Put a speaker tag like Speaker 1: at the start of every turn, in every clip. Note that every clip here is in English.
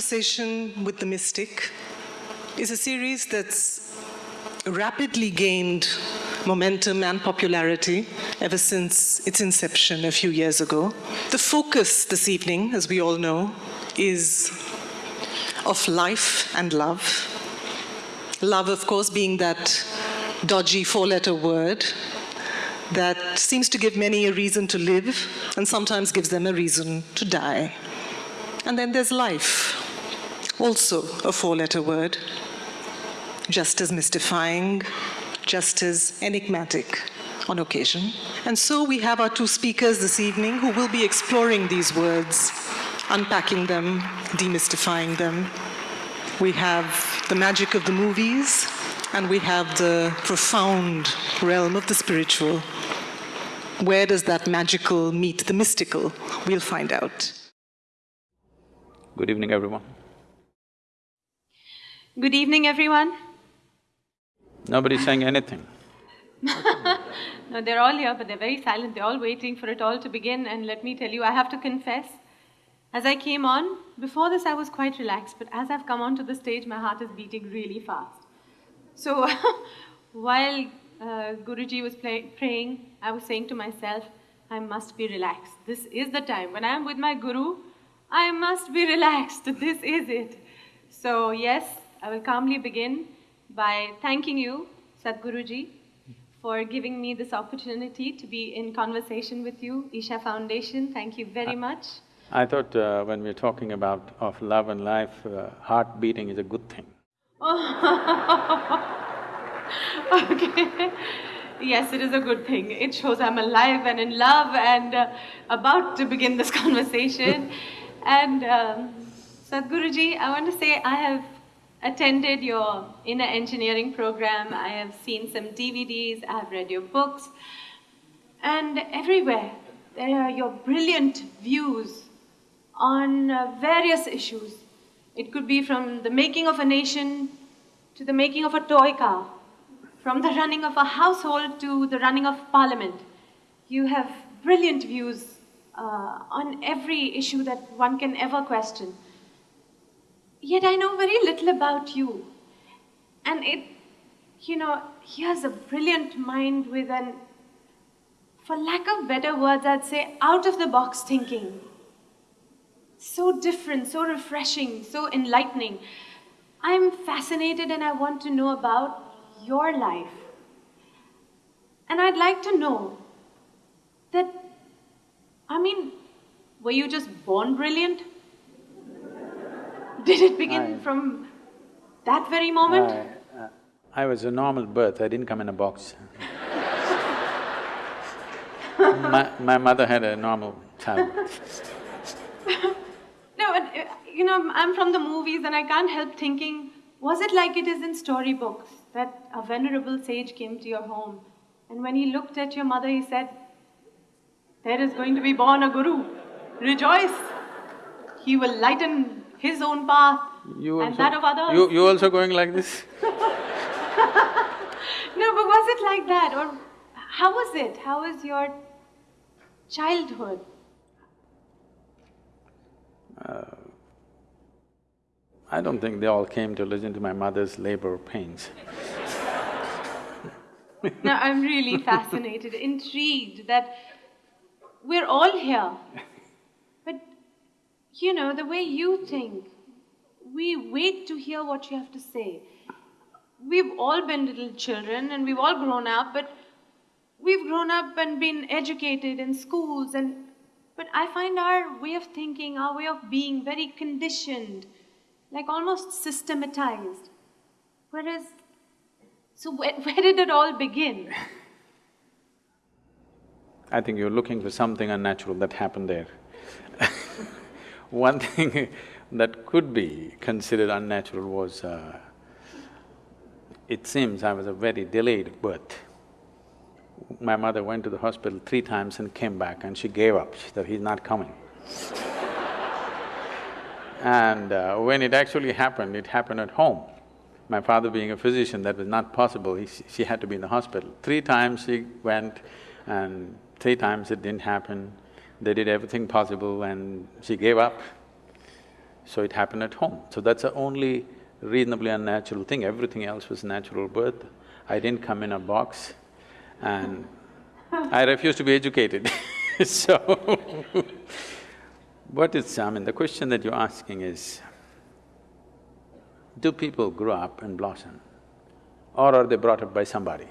Speaker 1: Conversation with the Mystic is a series that's rapidly gained momentum and popularity ever since its inception a few years ago. The focus this evening, as we all know, is of life and love. Love, of course, being that dodgy four-letter word that seems to give many a reason to live and sometimes gives them a reason to die. And then there's life, also a four-letter word, just as mystifying, just as enigmatic on occasion. And so we have our two speakers this evening who will be exploring these words, unpacking them, demystifying them. We have the magic of the movies, and we have the profound realm of the spiritual. Where does that magical meet the mystical? We'll find out.
Speaker 2: Good evening, everyone.
Speaker 3: Good evening, everyone.
Speaker 2: Nobody's saying anything.
Speaker 3: no, they're all here, but they're very silent. They're all waiting for it all to begin. And let me tell you, I have to confess, as I came on, before this I was quite relaxed, but as I've come onto the stage, my heart is beating really fast. So while uh, Guruji was play, praying, I was saying to myself, I must be relaxed. This is the time. When I am with my Guru, I must be relaxed. This is it. So yes, I will calmly begin by thanking you, Sadhguruji, for giving me this opportunity to be in conversation with you. Isha Foundation, thank you very much.
Speaker 2: I thought uh, when we're talking about of love and life, uh, heart beating is a good thing.
Speaker 3: okay. Yes, it is a good thing. It shows I'm alive and in love and uh, about to begin this conversation. and um, Sadhguruji, I want to say I have attended your inner engineering program. I have seen some DVDs. I have read your books. And everywhere, there are your brilliant views on uh, various issues. It could be from the making of a nation to the making of a toy car, from the running of a household to the running of parliament. You have brilliant views uh, on every issue that one can ever question. Yet I know very little about you. And it, you know, he has a brilliant mind with an, for lack of better words, I'd say out of the box thinking. So different, so refreshing, so enlightening. I'm fascinated and I want to know about your life. And I'd like to know that, I mean, were you just born brilliant? Did it begin I, from that very moment?
Speaker 2: I, uh, I was a normal birth, I didn't come in a box. my, my mother had a normal child.
Speaker 3: no, but, uh, you know, I'm from the movies and I can't help thinking, was it like it is in storybooks, that a venerable sage came to your home and when he looked at your mother, he said, there is going to be born a guru, rejoice. He will lighten his own path
Speaker 2: you
Speaker 3: and that of others.
Speaker 2: You, you also going like this?
Speaker 3: no, but was it like that? Or how was it? How was your childhood?
Speaker 2: Uh, I don't think they all came to listen to my mother's labor pains.
Speaker 3: no, I'm really fascinated, intrigued that we're all here you know, the way you think. We wait to hear what you have to say. We've all been little children and we've all grown up, but we've grown up and been educated in schools and but I find our way of thinking, our way of being very conditioned, like almost systematized. Whereas, so where, where did it all begin?
Speaker 2: I think you're looking for something unnatural that happened there. One thing that could be considered unnatural was, uh, it seems I was a very delayed birth. My mother went to the hospital three times and came back and she gave up, she said, he's not coming. and uh, when it actually happened, it happened at home. My father being a physician, that was not possible, he, she had to be in the hospital. Three times she went and three times it didn't happen. They did everything possible and she gave up. So it happened at home. So that's the only reasonably unnatural thing, everything else was natural birth. I didn't come in a box and I refuse to be educated so what is… I mean, the question that you're asking is, do people grow up and blossom or are they brought up by somebody?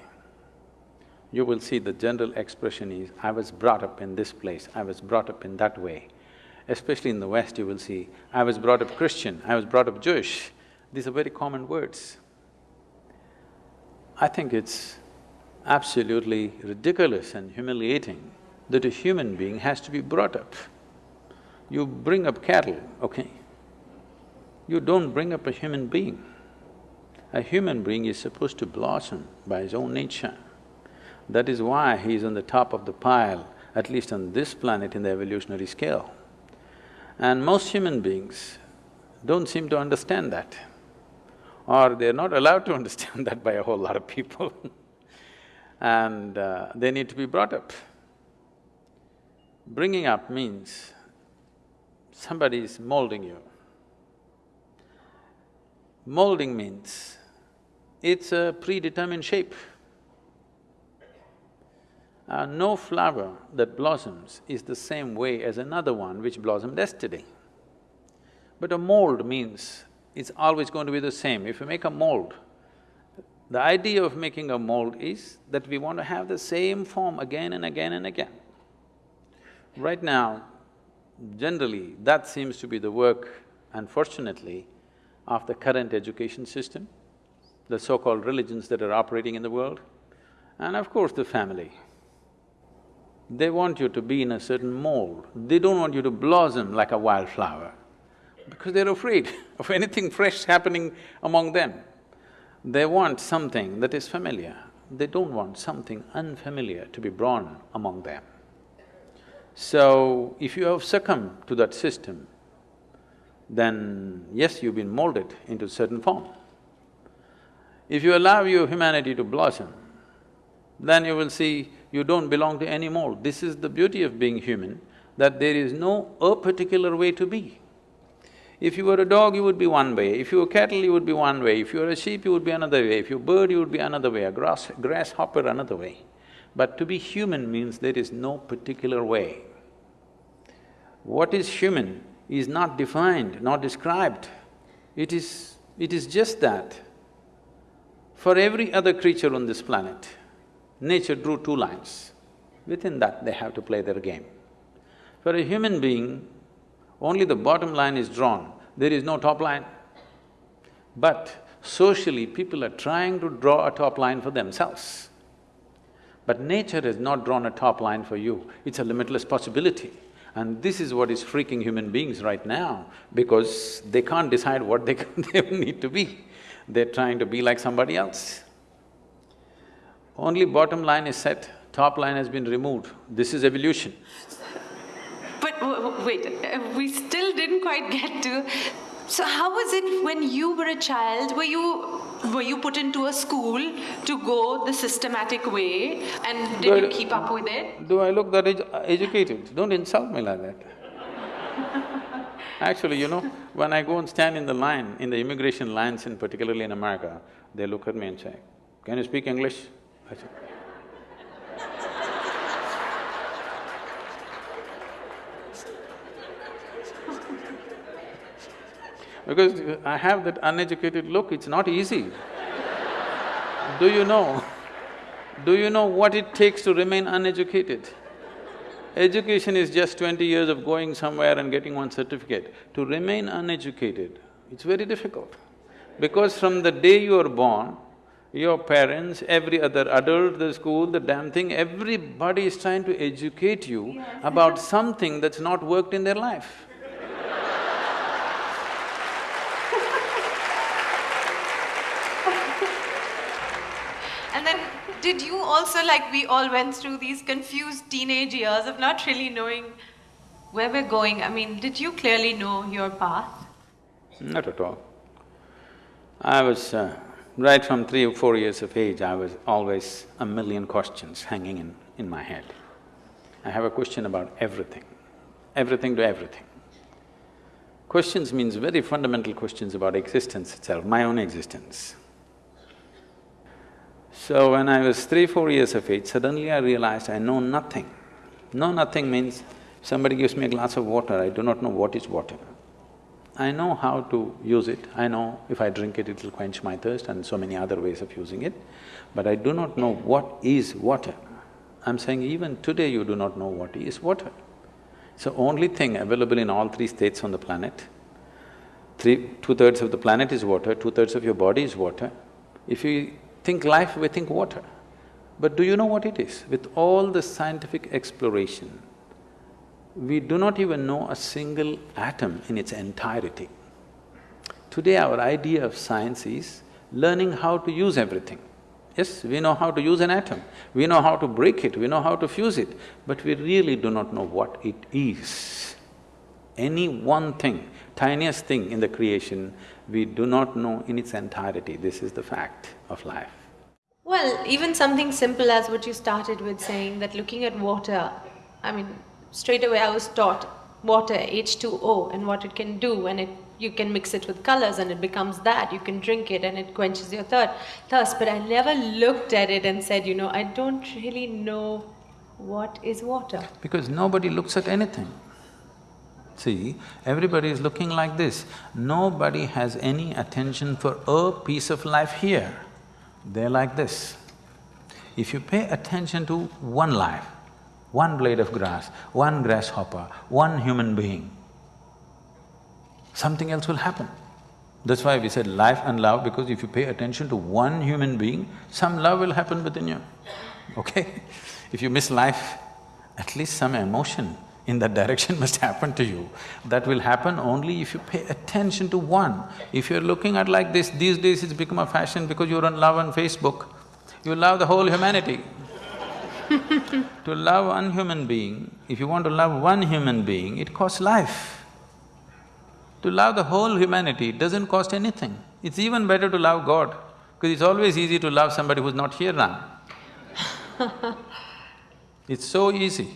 Speaker 2: You will see the general expression is, I was brought up in this place, I was brought up in that way. Especially in the West, you will see, I was brought up Christian, I was brought up Jewish. These are very common words. I think it's absolutely ridiculous and humiliating that a human being has to be brought up. You bring up cattle, okay? You don't bring up a human being. A human being is supposed to blossom by his own nature. That is why he is on the top of the pile, at least on this planet in the evolutionary scale. And most human beings don't seem to understand that, or they're not allowed to understand that by a whole lot of people and uh, they need to be brought up. Bringing up means somebody is molding you. Molding means it's a predetermined shape. Uh, no flower that blossoms is the same way as another one which blossomed yesterday. But a mold means it's always going to be the same. If you make a mold, the idea of making a mold is that we want to have the same form again and again and again. Right now, generally, that seems to be the work, unfortunately, of the current education system, the so-called religions that are operating in the world, and of course the family. They want you to be in a certain mold, they don't want you to blossom like a wildflower because they're afraid of anything fresh happening among them. They want something that is familiar, they don't want something unfamiliar to be born among them. So, if you have succumbed to that system, then yes, you've been molded into a certain form. If you allow your humanity to blossom, then you will see you don't belong to any mold. This is the beauty of being human, that there is no a particular way to be. If you were a dog, you would be one way, if you were cattle, you would be one way, if you were a sheep, you would be another way, if you were a bird, you would be another way, a grass… grasshopper another way. But to be human means there is no particular way. What is human is not defined, not described. It is… it is just that. For every other creature on this planet, nature drew two lines. Within that, they have to play their game. For a human being, only the bottom line is drawn, there is no top line. But socially, people are trying to draw a top line for themselves. But nature has not drawn a top line for you, it's a limitless possibility. And this is what is freaking human beings right now, because they can't decide what they, they need to be. They're trying to be like somebody else. Only bottom line is set, top line has been removed. This is evolution.
Speaker 3: But wait, uh, we still didn't quite get to… So how was it when you were a child? Were you were you put into a school to go the systematic way and did you keep up with it?
Speaker 2: Do I look that ed educated? Don't insult me like that. Actually, you know, when I go and stand in the line, in the immigration lines in particularly in America, they look at me and say, can you speak English? Because I have that uneducated look, it's not easy. Do you know? Do you know what it takes to remain uneducated? Education is just twenty years of going somewhere and getting one certificate. To remain uneducated, it's very difficult. Because from the day you are born, your parents, every other adult, the school, the damn thing, everybody is trying to educate you yes. about something that's not worked in their life.
Speaker 3: And then did you also, like we all went through these confused teenage years of not really knowing where we're going? I mean, did you clearly know your path?
Speaker 2: Not at all. I was… Uh, right from three or four years of age, I was always a million questions hanging in, in my head. I have a question about everything, everything to everything. questions means very fundamental questions about existence itself, my own existence. So when I was three, four years of age, suddenly I realized I know nothing. Know nothing means somebody gives me a glass of water, I do not know what is water. I know how to use it, I know if I drink it, it'll quench my thirst and so many other ways of using it, but I do not know what is water. I'm saying even today you do not know what is water. So only thing available in all three states on the planet, three… two-thirds of the planet is water, two-thirds of your body is water. If you think life, we think water. But do you know what it is? With all the scientific exploration, we do not even know a single atom in its entirety. Today our idea of science is learning how to use everything. Yes, we know how to use an atom, we know how to break it, we know how to fuse it, but we really do not know what it is. Any one thing, tiniest thing in the creation, we do not know in its entirety. This is the fact of life.
Speaker 3: Well, even something simple as what you started with saying that looking at water, I mean, straight away I was taught water, H2O, and what it can do, and it you can mix it with colors and it becomes that. You can drink it and it quenches your thirst. But I never looked at it and said, you know, I don't really know what is water.
Speaker 2: Because nobody looks at anything. See, everybody is looking like this. Nobody has any attention for a piece of life here. They're like this. If you pay attention to one life, one blade of grass, one grasshopper, one human being, something else will happen. That's why we said life and love, because if you pay attention to one human being, some love will happen within you, okay? If you miss life, at least some emotion in that direction must happen to you. That will happen only if you pay attention to one. If you're looking at like this, these days it's become a fashion because you're on love on Facebook, you love the whole humanity. to love one human being, if you want to love one human being, it costs life. To love the whole humanity doesn't cost anything. It's even better to love God, because it's always easy to love somebody who's not here now. it's so easy.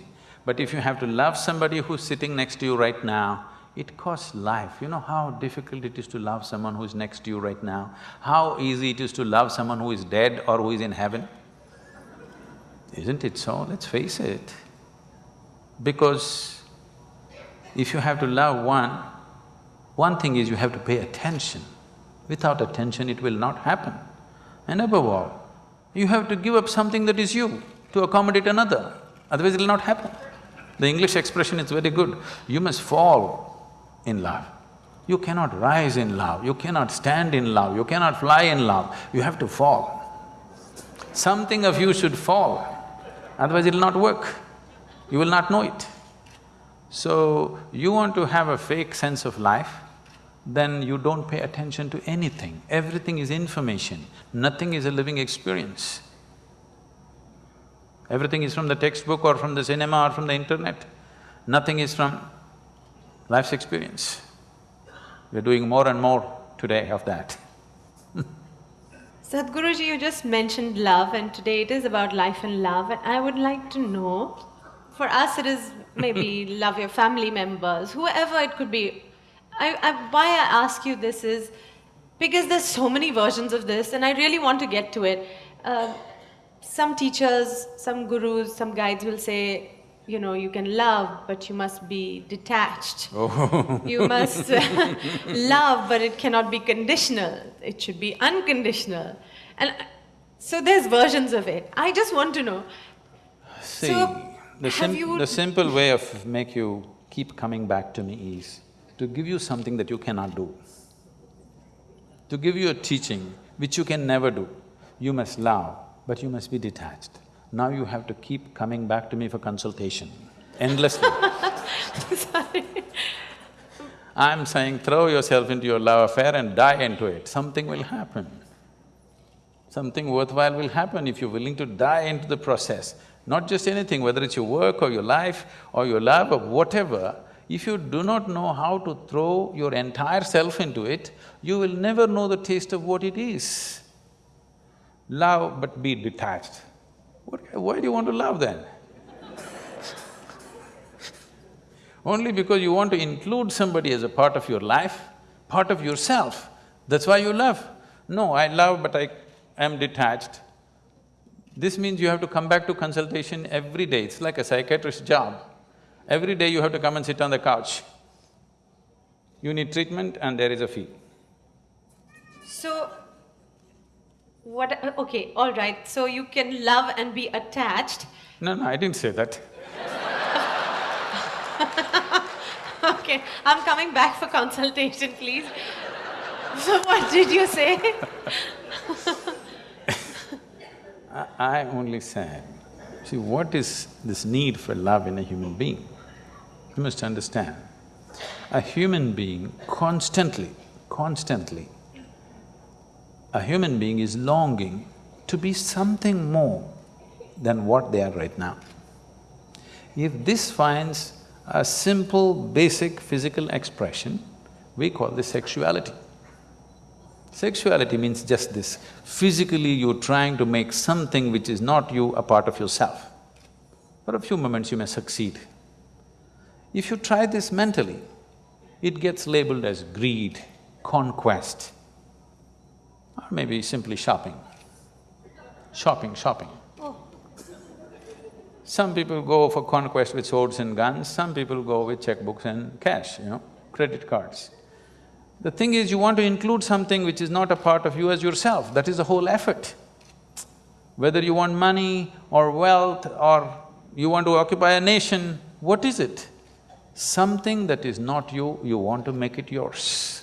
Speaker 2: But if you have to love somebody who's sitting next to you right now, it costs life. You know how difficult it is to love someone who is next to you right now? How easy it is to love someone who is dead or who is in heaven? Isn't it so? Let's face it. Because if you have to love one, one thing is you have to pay attention. Without attention, it will not happen. And above all, you have to give up something that is you to accommodate another, otherwise it'll not happen. The English expression is very good, you must fall in love. You cannot rise in love, you cannot stand in love, you cannot fly in love, you have to fall. Something of you should fall, otherwise it'll not work, you will not know it. So, you want to have a fake sense of life, then you don't pay attention to anything. Everything is information, nothing is a living experience. Everything is from the textbook or from the cinema or from the internet. Nothing is from life's experience. We're doing more and more today of that.
Speaker 3: Sadhguruji, you just mentioned love and today it is about life and love and I would like to know, for us it is maybe love your family members, whoever it could be, I, I, why I ask you this is because there's so many versions of this and I really want to get to it. Uh, some teachers, some gurus, some guides will say, you know, you can love, but you must be detached. Oh. You must love, but it cannot be conditional. It should be unconditional. And uh, so there's versions of it. I just want to know.
Speaker 2: See, so the, sim the simple way of make you keep coming back to me is, to give you something that you cannot do. To give you a teaching which you can never do. You must love, but you must be detached. Now you have to keep coming back to me for consultation, endlessly.
Speaker 3: Sorry.
Speaker 2: I'm saying throw yourself into your love affair and die into it, something will happen. Something worthwhile will happen if you're willing to die into the process. Not just anything, whether it's your work or your life or your love or whatever, if you do not know how to throw your entire self into it, you will never know the taste of what it is. Love but be detached. What, why do you want to love then? Only because you want to include somebody as a part of your life, part of yourself, that's why you love. No, I love but I am detached. This means you have to come back to consultation every day, it's like a psychiatrist's job. Every day you have to come and sit on the couch. You need treatment and there is a fee.
Speaker 3: So, what, okay, all right. So you can love and be attached.
Speaker 2: No, no, I didn't say that.
Speaker 3: Okay, I'm coming back for consultation, please. So what did you say?
Speaker 2: I, I only said, see, what is this need for love in a human being? You must understand, a human being constantly, constantly, a human being is longing to be something more than what they are right now. If this finds a simple, basic physical expression, we call this sexuality. Sexuality means just this, physically you're trying to make something which is not you a part of yourself. For a few moments you may succeed. If you try this mentally, it gets labeled as greed, conquest, or maybe simply shopping. Shopping, shopping. Oh. Some people go for conquest with swords and guns, some people go with checkbooks and cash, you know, credit cards. The thing is, you want to include something which is not a part of you as yourself, that is the whole effort. Whether you want money or wealth or you want to occupy a nation, what is it? Something that is not you, you want to make it yours.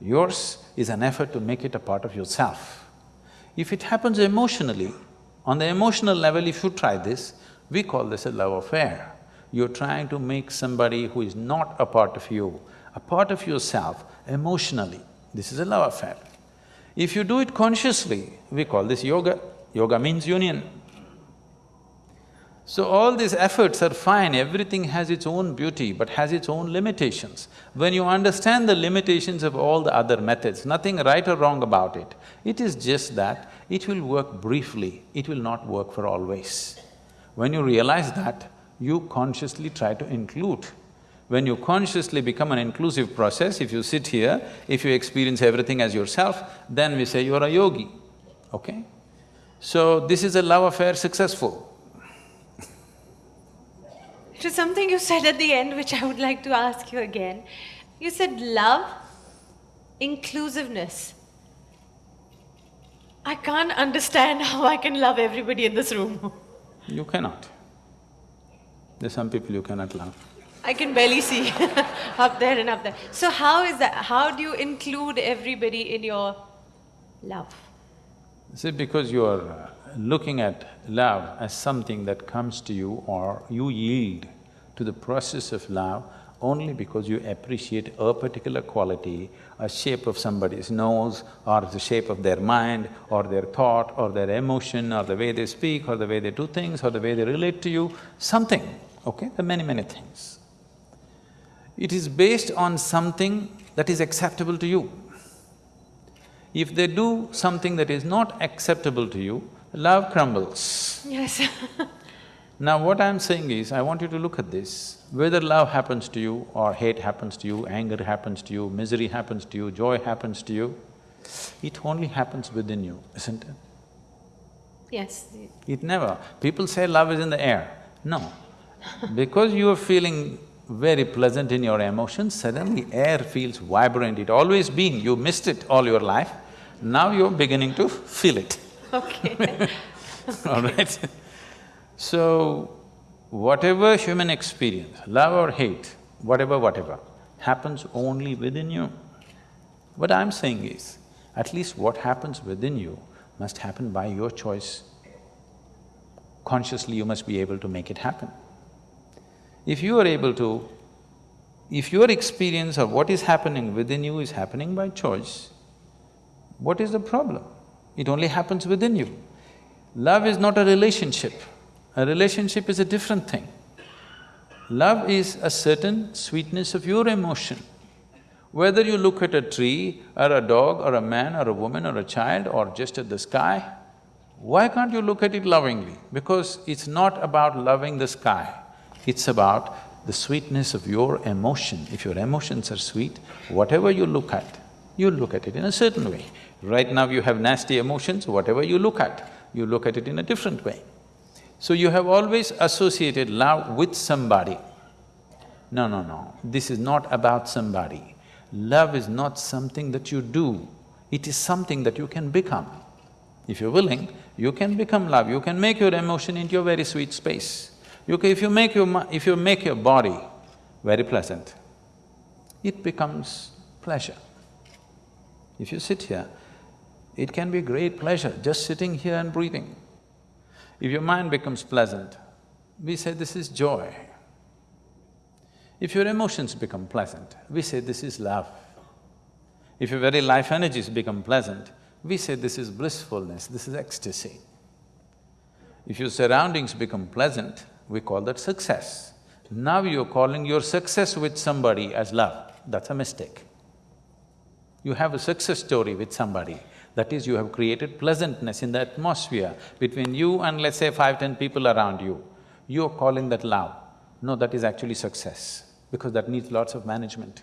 Speaker 2: Yours is an effort to make it a part of yourself. If it happens emotionally, on the emotional level, if you try this, we call this a love affair. You're trying to make somebody who is not a part of you, a part of yourself emotionally. This is a love affair. If you do it consciously, we call this yoga. Yoga means union. So all these efforts are fine, everything has its own beauty but has its own limitations. When you understand the limitations of all the other methods, nothing right or wrong about it, it is just that it will work briefly, it will not work for always. When you realize that, you consciously try to include. When you consciously become an inclusive process, if you sit here, if you experience everything as yourself, then we say you're a yogi, okay? So this is a love affair successful.
Speaker 3: Was something you said at the end which I would like to ask you again. You said love, inclusiveness. I can't understand how I can love everybody in this room.
Speaker 2: You cannot. There's some people you cannot love.
Speaker 3: I can barely see up there and up there. So how is that? How do you include everybody in your love?
Speaker 2: See, because you are uh, looking at love as something that comes to you or you yield to the process of love only because you appreciate a particular quality, a shape of somebody's nose or the shape of their mind or their thought or their emotion or the way they speak or the way they do things or the way they relate to you, something, okay? There are many, many things. It is based on something that is acceptable to you. If they do something that is not acceptable to you, love crumbles.
Speaker 3: Yes
Speaker 2: Now what I'm saying is, I want you to look at this, whether love happens to you or hate happens to you, anger happens to you, misery happens to you, joy happens to you, it only happens within you, isn't it?
Speaker 3: Yes.
Speaker 2: It never… People say love is in the air. No. because you are feeling very pleasant in your emotions, suddenly air feels vibrant, it always been, you missed it all your life, now you're beginning to feel it.
Speaker 3: Okay.
Speaker 2: all right? So, whatever human experience, love or hate, whatever, whatever, happens only within you. What I'm saying is, at least what happens within you must happen by your choice. Consciously, you must be able to make it happen. If you are able to, if your experience of what is happening within you is happening by choice, what is the problem? It only happens within you. Love is not a relationship. A relationship is a different thing. Love is a certain sweetness of your emotion. Whether you look at a tree, or a dog, or a man, or a woman, or a child, or just at the sky, why can't you look at it lovingly? Because it's not about loving the sky, it's about the sweetness of your emotion. If your emotions are sweet, whatever you look at, you look at it in a certain way. Right now you have nasty emotions, whatever you look at, you look at it in a different way. So you have always associated love with somebody. No, no, no, this is not about somebody. Love is not something that you do, it is something that you can become. If you're willing, you can become love, you can make your emotion into a very sweet space. You can, if you make your… if you make your body very pleasant, it becomes pleasure. If you sit here, it can be great pleasure just sitting here and breathing. If your mind becomes pleasant, we say this is joy. If your emotions become pleasant, we say this is love. If your very life energies become pleasant, we say this is blissfulness, this is ecstasy. If your surroundings become pleasant, we call that success. Now you're calling your success with somebody as love, that's a mistake. You have a success story with somebody, that is, you have created pleasantness in the atmosphere between you and let's say five, ten people around you. You're calling that love. No, that is actually success, because that needs lots of management.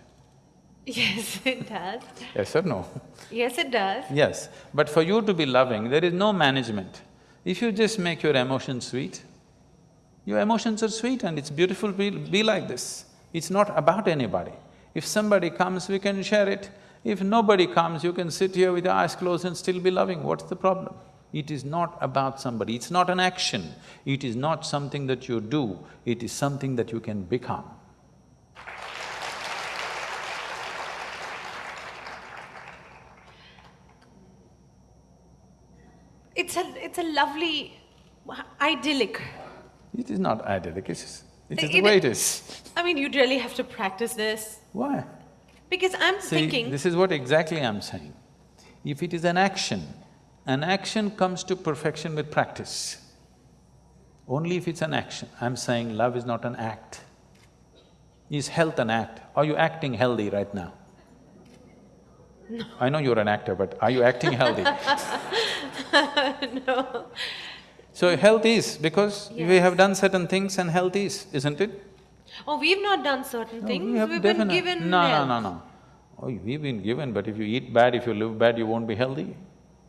Speaker 3: Yes, it does.
Speaker 2: Yes or no?
Speaker 3: Yes, it does.
Speaker 2: Yes, but for you to be loving, there is no management. If you just make your emotions sweet, your emotions are sweet and it's beautiful, be, be like this. It's not about anybody. If somebody comes, we can share it. If nobody comes, you can sit here with your eyes closed and still be loving, what's the problem? It is not about somebody, it's not an action, it is not something that you do, it is something that you can become.
Speaker 3: It's a… it's a lovely, idyllic.
Speaker 2: It is not idyllic, it's… it is
Speaker 3: It-
Speaker 2: the way it is.
Speaker 3: I mean, you'd really have to practice this.
Speaker 2: Why?
Speaker 3: Because I'm
Speaker 2: See,
Speaker 3: thinking…
Speaker 2: this is what exactly I'm saying. If it is an action, an action comes to perfection with practice. Only if it's an action. I'm saying love is not an act. Is health an act? Are you acting healthy right now? No. I know you're an actor, but are you acting healthy?
Speaker 3: no.
Speaker 2: So health is, because we have done certain things and health is, isn't it?
Speaker 3: Oh, we've not done certain
Speaker 2: No,
Speaker 3: things,
Speaker 2: we have
Speaker 3: we've been given
Speaker 2: No,
Speaker 3: health.
Speaker 2: no, no, no. Oh, we've been given, but if you eat bad, if you live bad, you won't be healthy.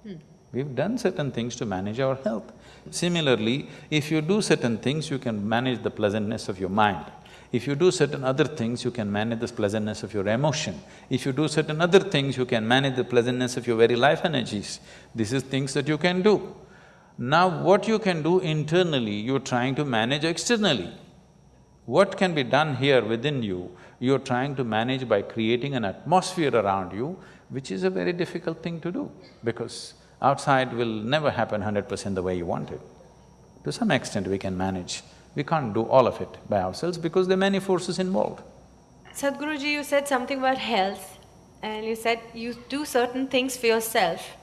Speaker 2: Hmm. We've done certain things to manage our health. Similarly, if you do certain things, you can manage the pleasantness of your mind. If you do certain other things, you can manage the pleasantness of your emotion. If you do certain other things, you can manage the pleasantness of your very life energies. This is things that you can do. Now, what you can do internally, you're trying to manage externally. What can be done here within you, you're trying to manage by creating an atmosphere around you, which is a very difficult thing to do, because outside will never happen hundred percent the way you want it. To some extent we can manage, we can't do all of it by ourselves because there are many forces involved.
Speaker 3: Sadhguruji, you said something about health and you said you do certain things for yourself.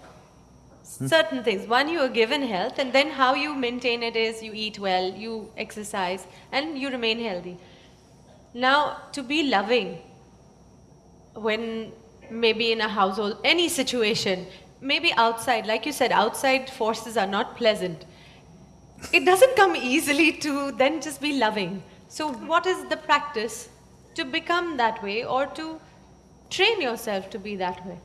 Speaker 3: Hmm. Certain things. One, you are given health and then how you maintain it is you eat well, you exercise and you remain healthy. Now, to be loving when maybe in a household, any situation, maybe outside, like you said, outside forces are not pleasant. It doesn't come easily to then just be loving. So, what is the practice to become that way or to train yourself to be that way?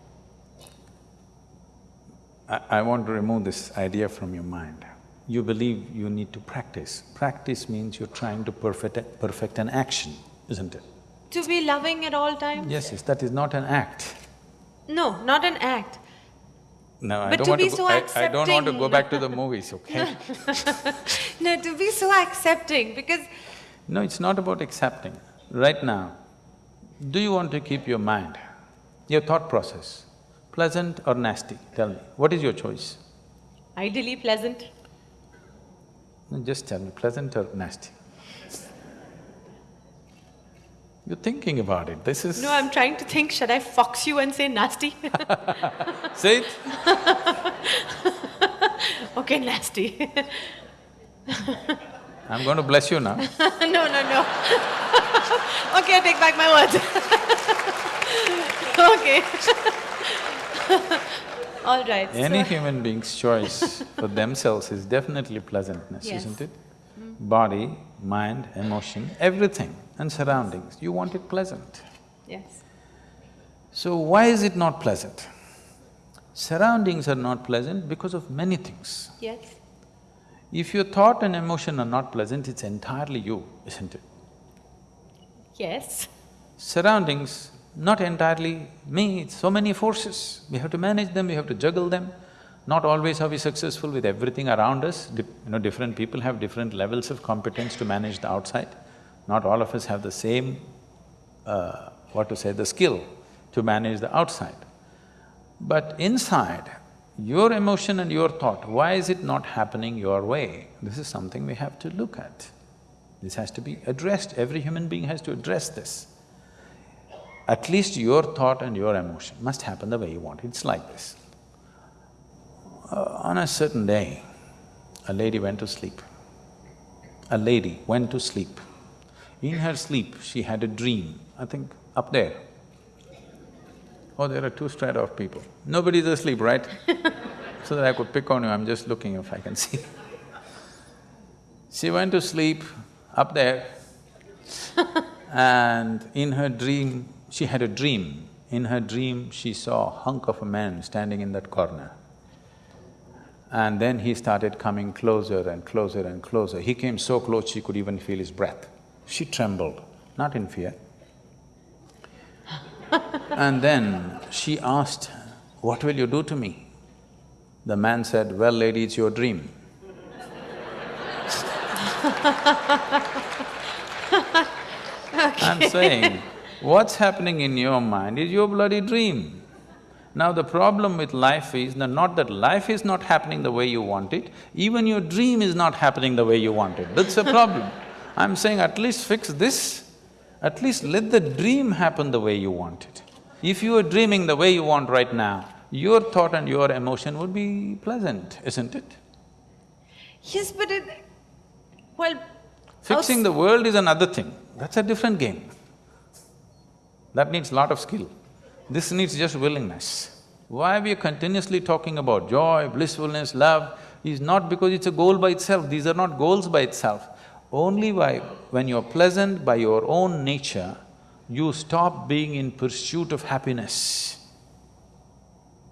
Speaker 2: I, I want to remove this idea from your mind. You believe you need to practice. Practice means you're trying to perfect, perfect an action, isn't it?
Speaker 3: To be loving at all times?
Speaker 2: Yes, yes, that is not an act.
Speaker 3: No, not an act.
Speaker 2: No, I
Speaker 3: But
Speaker 2: don't
Speaker 3: to
Speaker 2: want to go…
Speaker 3: so
Speaker 2: I, I don't want to go back to the movies, okay?
Speaker 3: No, to be so accepting because
Speaker 2: No, it's not about accepting. Right now, do you want to keep your mind, your thought process, pleasant or nasty? Tell me, what is your choice?
Speaker 3: ideally pleasant.
Speaker 2: No, Just tell me, pleasant or nasty? You're thinking about it, this is…
Speaker 3: No, I'm trying to think, should I fox you and say nasty?
Speaker 2: Say it.
Speaker 3: okay, nasty.
Speaker 2: I'm going to bless you now.
Speaker 3: no, no, no. okay, I take back my words. okay. All right.
Speaker 2: Any
Speaker 3: so-
Speaker 2: human being's choice for themselves is definitely pleasantness,
Speaker 3: Yes.
Speaker 2: isn't it? Hmm. body, mind, emotion, everything and surroundings, you want it pleasant.
Speaker 3: Yes.
Speaker 2: So why is it not pleasant? Surroundings are not pleasant because of many things.
Speaker 3: Yes.
Speaker 2: If your thought and emotion are not pleasant, it's entirely you, isn't it?
Speaker 3: Yes.
Speaker 2: Surroundings, not entirely me, it's so many forces. We have to manage them, we have to juggle them. Not always are we successful with everything around us. Di you know, different people have different levels of competence to manage the outside. Not all of us have the same, uh, what to say, the skill to manage the outside. But inside, your emotion and your thought, why is it not happening your way? This is something we have to look at. This has to be addressed, every human being has to address this. At least your thought and your emotion must happen the way you want. It's like this. Uh, on a certain day, a lady went to sleep. A lady went to sleep. In her sleep, she had a dream, I think up there. Oh, there are two strata of people. Nobody's asleep, right? so that I could pick on you, I'm just looking if I can see. she went to sleep up there and in her dream, she had a dream. In her dream, she saw a hunk of a man standing in that corner. And then he started coming closer and closer and closer. He came so close she could even feel his breath. She trembled, not in fear. and then she asked, what will you do to me? The man said, well lady, it's your dream. I'm saying, what's happening in your mind is your bloody dream. Now the problem with life is not that life is not happening the way you want it, even your dream is not happening the way you want it, that's a problem. I'm saying at least fix this, at least let the dream happen the way you want it. If you are dreaming the way you want right now, your thought and your emotion would be pleasant, isn't it?
Speaker 3: Yes, but it… well…
Speaker 2: Fixing the world is another thing, that's a different game. That needs lot of skill. This needs just willingness. Why we are continuously talking about joy, blissfulness, love is not because it's a goal by itself, these are not goals by itself. Only by… when you're pleasant by your own nature, you stop being in pursuit of happiness.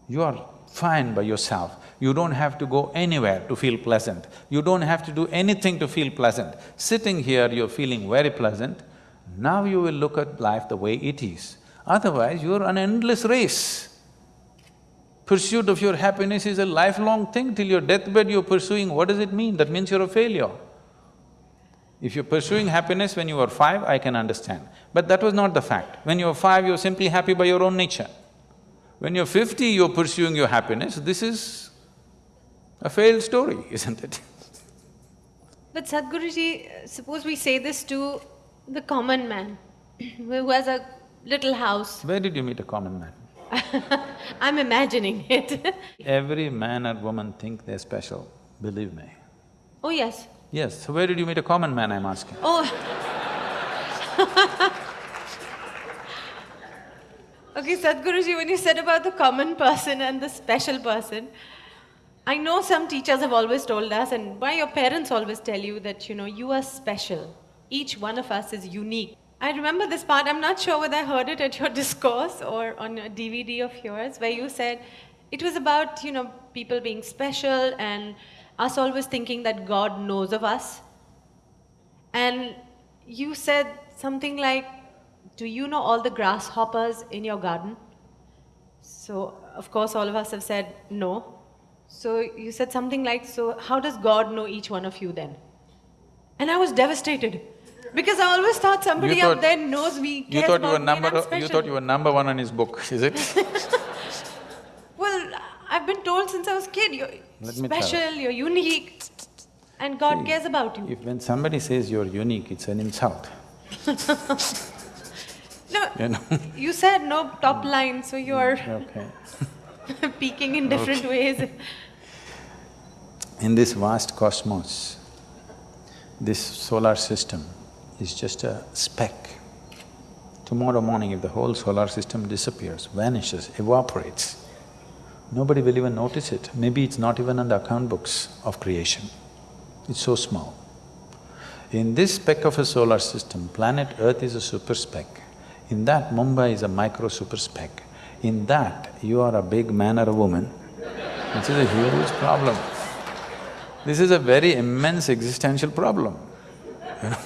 Speaker 2: You are fine by yourself. You don't have to go anywhere to feel pleasant. You don't have to do anything to feel pleasant. Sitting here, you're feeling very pleasant. Now you will look at life the way it is. Otherwise, you're an endless race. Pursuit of your happiness is a lifelong thing. Till your deathbed you're pursuing, what does it mean? That means you're a failure. If you're pursuing happiness when you were five, I can understand. But that was not the fact. When you were five, you're simply happy by your own nature. When you're fifty, you're pursuing your happiness, this is a failed story, isn't it?
Speaker 3: But Sadhguruji, suppose we say this to the common man who has a little house.
Speaker 2: Where did you meet a common man?
Speaker 3: I'm imagining it
Speaker 2: Every man or woman think they're special, believe me.
Speaker 3: Oh yes.
Speaker 2: Yes, so where did you meet a common man, I'm asking?
Speaker 3: Oh Okay, Sadhguruji, when you said about the common person and the special person, I know some teachers have always told us, and why your parents always tell you that, you know, you are special. Each one of us is unique. I remember this part, I'm not sure whether I heard it at your discourse or on a DVD of yours, where you said it was about, you know, people being special and us always thinking that God knows of us. And you said something like, do you know all the grasshoppers in your garden? So, of course, all of us have said no. So you said something like, so how does God know each one of you then? And I was devastated. Because I always thought somebody
Speaker 2: thought-
Speaker 3: out there knows me,
Speaker 2: You thought you were
Speaker 3: me,
Speaker 2: number…
Speaker 3: and
Speaker 2: you thought you were number one on his book, is it?
Speaker 3: Well, I've been told since I was a kid, you're
Speaker 2: Let
Speaker 3: special, you're unique, and God cares about you.
Speaker 2: If when somebody says you're unique, it's an insult,
Speaker 3: No,
Speaker 2: you know
Speaker 3: you said no top mm. line, so you're mm,
Speaker 2: Okay.
Speaker 3: peaking in different ways.
Speaker 2: In this vast cosmos, this solar system is just a speck. Tomorrow morning, if the whole solar system disappears, vanishes, evaporates, nobody will even notice it. Maybe it's not even on the account books of creation. It's so small. In this speck of a solar system, planet Earth is a super speck. In that, Mumbai is a micro super speck. In that, you are a big man or a woman, which is a huge problem. This is a very immense existential problem, you know.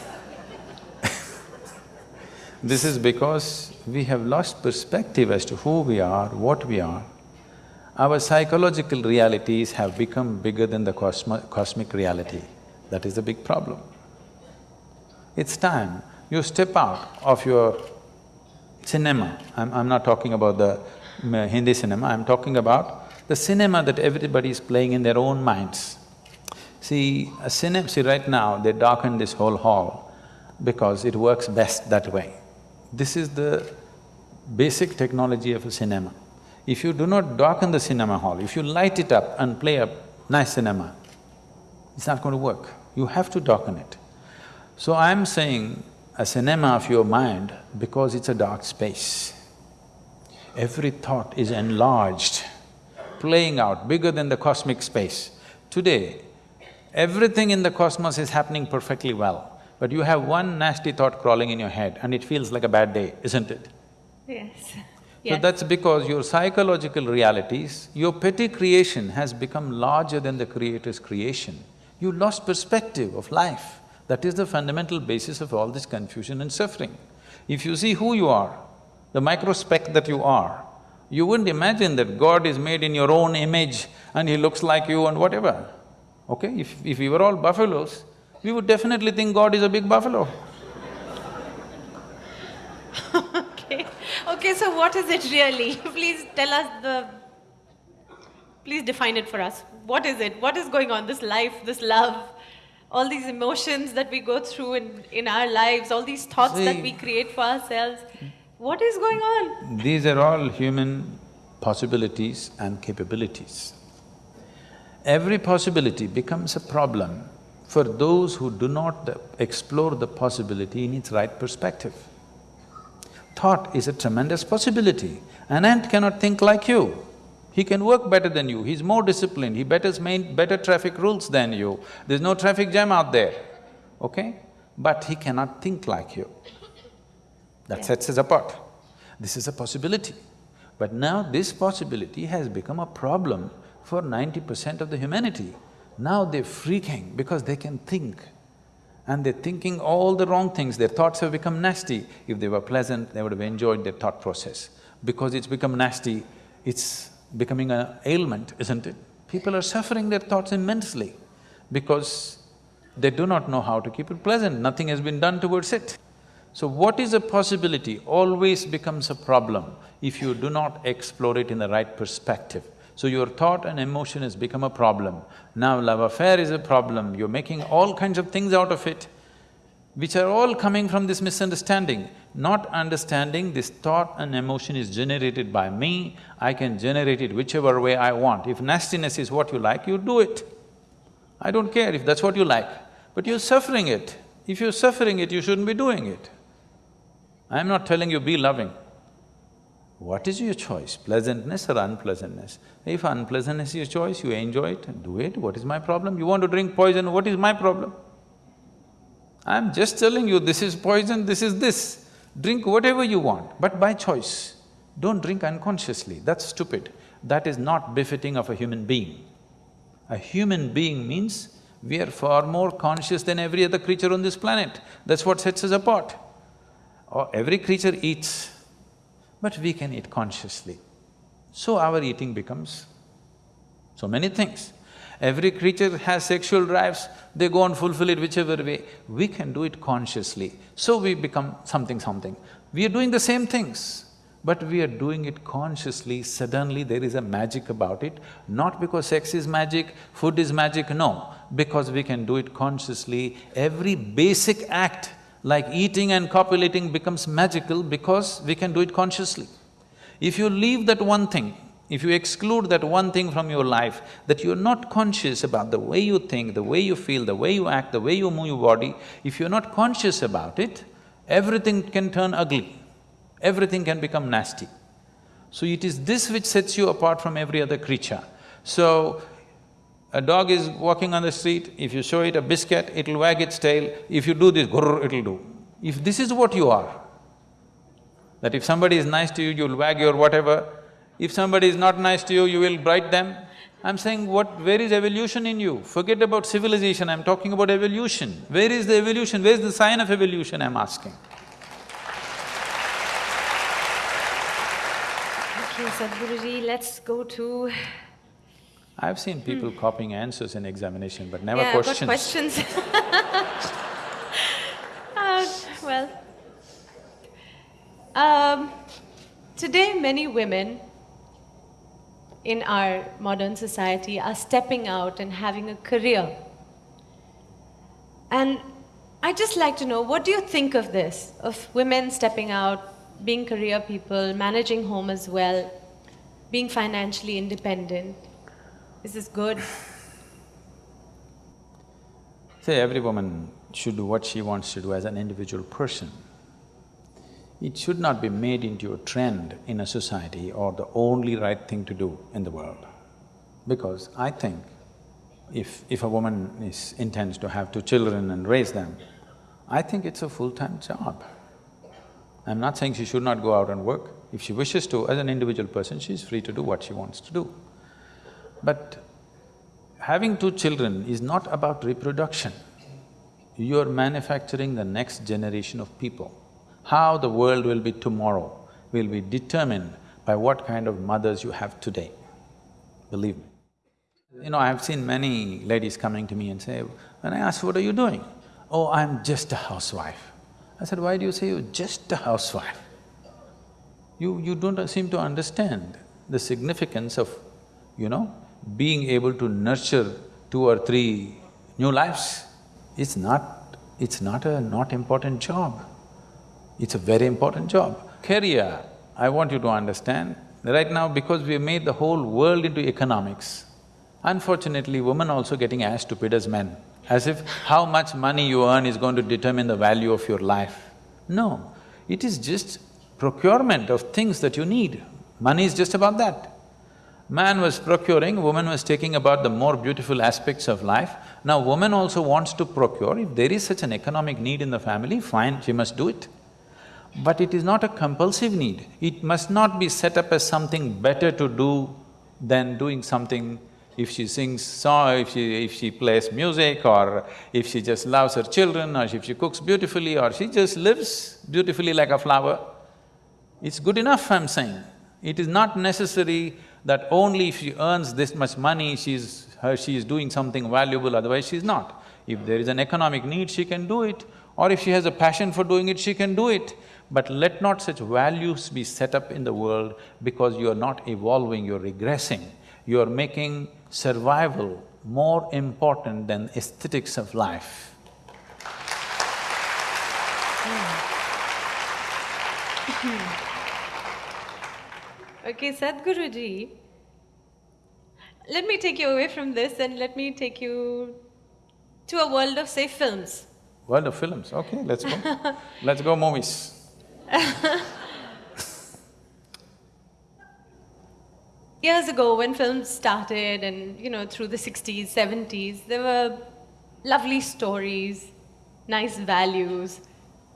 Speaker 2: This is because we have lost perspective as to who we are, what we are. Our psychological realities have become bigger than the cosmo cosmic reality. That is the big problem. It's time you step out of your cinema. I'm, I'm not talking about the uh, Hindi cinema, I'm talking about the cinema that everybody is playing in their own minds. See, a cinema… see right now they darken this whole hall because it works best that way. This is the basic technology of a cinema. If you do not darken the cinema hall, if you light it up and play a nice cinema, it's not going to work. You have to darken it. So I'm saying a cinema of your mind because it's a dark space. Every thought is enlarged, playing out bigger than the cosmic space. Today, everything in the cosmos is happening perfectly well. But you have one nasty thought crawling in your head and it feels like a bad day, isn't it?
Speaker 3: Yes.
Speaker 2: So
Speaker 3: Yes.
Speaker 2: that's because your psychological realities, your petty creation has become larger than the Creator's creation. You lost perspective of life. That is the fundamental basis of all this confusion and suffering. If you see who you are, the microspeck that you are, you wouldn't imagine that God is made in your own image and He looks like you and whatever. Okay? If… if we were all buffaloes, we would definitely think God is a big buffalo.
Speaker 3: Okay, okay, so what is it really? Please tell us the… Please define it for us. What is it? What is going on? This life, this love, all these emotions that we go through in, in our lives, all these thoughts that we create for ourselves. What is going on?
Speaker 2: These are all human possibilities and capabilities. Every possibility becomes a problem for those who do not explore the possibility in its right perspective. Thought is a tremendous possibility. An ant cannot think like you. He can work better than you, he's more disciplined, he better main better traffic rules than you. There's no traffic jam out there, okay? But he cannot think like you. That sets us apart. This is a possibility. But now this possibility has become a problem for ninety percent of the humanity. Now they're freaking because they can think and they're thinking all the wrong things, their thoughts have become nasty. If they were pleasant, they would have enjoyed their thought process. Because it's become nasty, it's becoming an ailment, isn't it? People are suffering their thoughts immensely because they do not know how to keep it pleasant, nothing has been done towards it. So what is a possibility always becomes a problem if you do not explore it in the right perspective. So your thought and emotion has become a problem. Now love affair is a problem, you're making all kinds of things out of it, which are all coming from this misunderstanding. Not understanding this thought and emotion is generated by me, I can generate it whichever way I want. If nastiness is what you like, you do it. I don't care if that's what you like, but you're suffering it. If you're suffering it, you shouldn't be doing it. I'm not telling you be loving. What is your choice, pleasantness or unpleasantness? If unpleasantness is your choice, you enjoy it, do it, what is my problem? You want to drink poison, what is my problem? I'm just telling you, this is poison, this is this. Drink whatever you want, but by choice. Don't drink unconsciously, that's stupid. That is not befitting of a human being. A human being means we are far more conscious than every other creature on this planet. That's what sets us apart. Every creature eats, but we can eat consciously. So our eating becomes so many things. Every creature has sexual drives, they go and fulfill it whichever way. We can do it consciously, so we become something something. We are doing the same things, but we are doing it consciously, suddenly there is a magic about it, not because sex is magic, food is magic, no, because we can do it consciously. Every basic act like eating and copulating becomes magical because we can do it consciously. If you leave that one thing, if you exclude that one thing from your life, that you're not conscious about the way you think, the way you feel, the way you act, the way you move your body, if you're not conscious about it, everything can turn ugly, everything can become nasty. So it is this which sets you apart from every other creature. So, A dog is walking on the street, if you show it a biscuit, it'll wag its tail, if you do this, grrr, it'll do. If this is what you are, that if somebody is nice to you, you'll wag your whatever, if somebody is not nice to you, you will bite them. I'm saying what… where is evolution in you? Forget about civilization, I'm talking about evolution. Where is the evolution? Where's the sign of evolution, I'm asking?
Speaker 3: Okay, Sadhguruji, let's go to…
Speaker 2: I've seen people copying answers in examination but never
Speaker 3: yeah,
Speaker 2: questions.
Speaker 3: questions. uh, well, um, today many women in our modern society are stepping out and having a career. And I'd just like to know, what do you think of this? Of women stepping out, being career people, managing home as well, being financially independent? Is this good?
Speaker 2: Say, every woman should do what she wants to do as an individual person. It should not be made into a trend in a society or the only right thing to do in the world. Because I think if… if a woman is… intends to have two children and raise them, I think it's a full-time job. I'm not saying she should not go out and work. If she wishes to, as an individual person, she's free to do what she wants to do. But having two children is not about reproduction. You're manufacturing the next generation of people. How the world will be tomorrow will be determined by what kind of mothers you have today, believe me. You know, I've seen many ladies coming to me and say, when I ask, what are you doing? Oh, I'm just a housewife. I said, why do you say you're just a housewife? You… you don't seem to understand the significance of, you know, being able to nurture two or three new lives. It's not… it's not a not important job. It's a very important job. Career, I want you to understand, right now because we have made the whole world into economics, unfortunately women also getting as stupid as men, as if how much money you earn is going to determine the value of your life. No, it is just procurement of things that you need. Money is just about that. Man was procuring, woman was taking about the more beautiful aspects of life. Now woman also wants to procure, if there is such an economic need in the family, fine, she must do it. But it is not a compulsive need. It must not be set up as something better to do than doing something if she sings song, if she… if she plays music or if she just loves her children or if she cooks beautifully or she just lives beautifully like a flower. It's good enough, I'm saying. It is not necessary that only if she earns this much money, she's… her… she is doing something valuable, otherwise she's not. If there is an economic need, she can do it, or if she has a passion for doing it, she can do it. But let not such values be set up in the world because you are not evolving, you're regressing. You are making survival more important than aesthetics of life. Hmm.
Speaker 3: Okay, Sadhguruji, let me take you away from this and let me take you to a world of, say, films.
Speaker 2: World of films, okay, let's go. let's go movies.
Speaker 3: Years ago, when films started and, you know, through the sixties, seventies, there were lovely stories, nice values,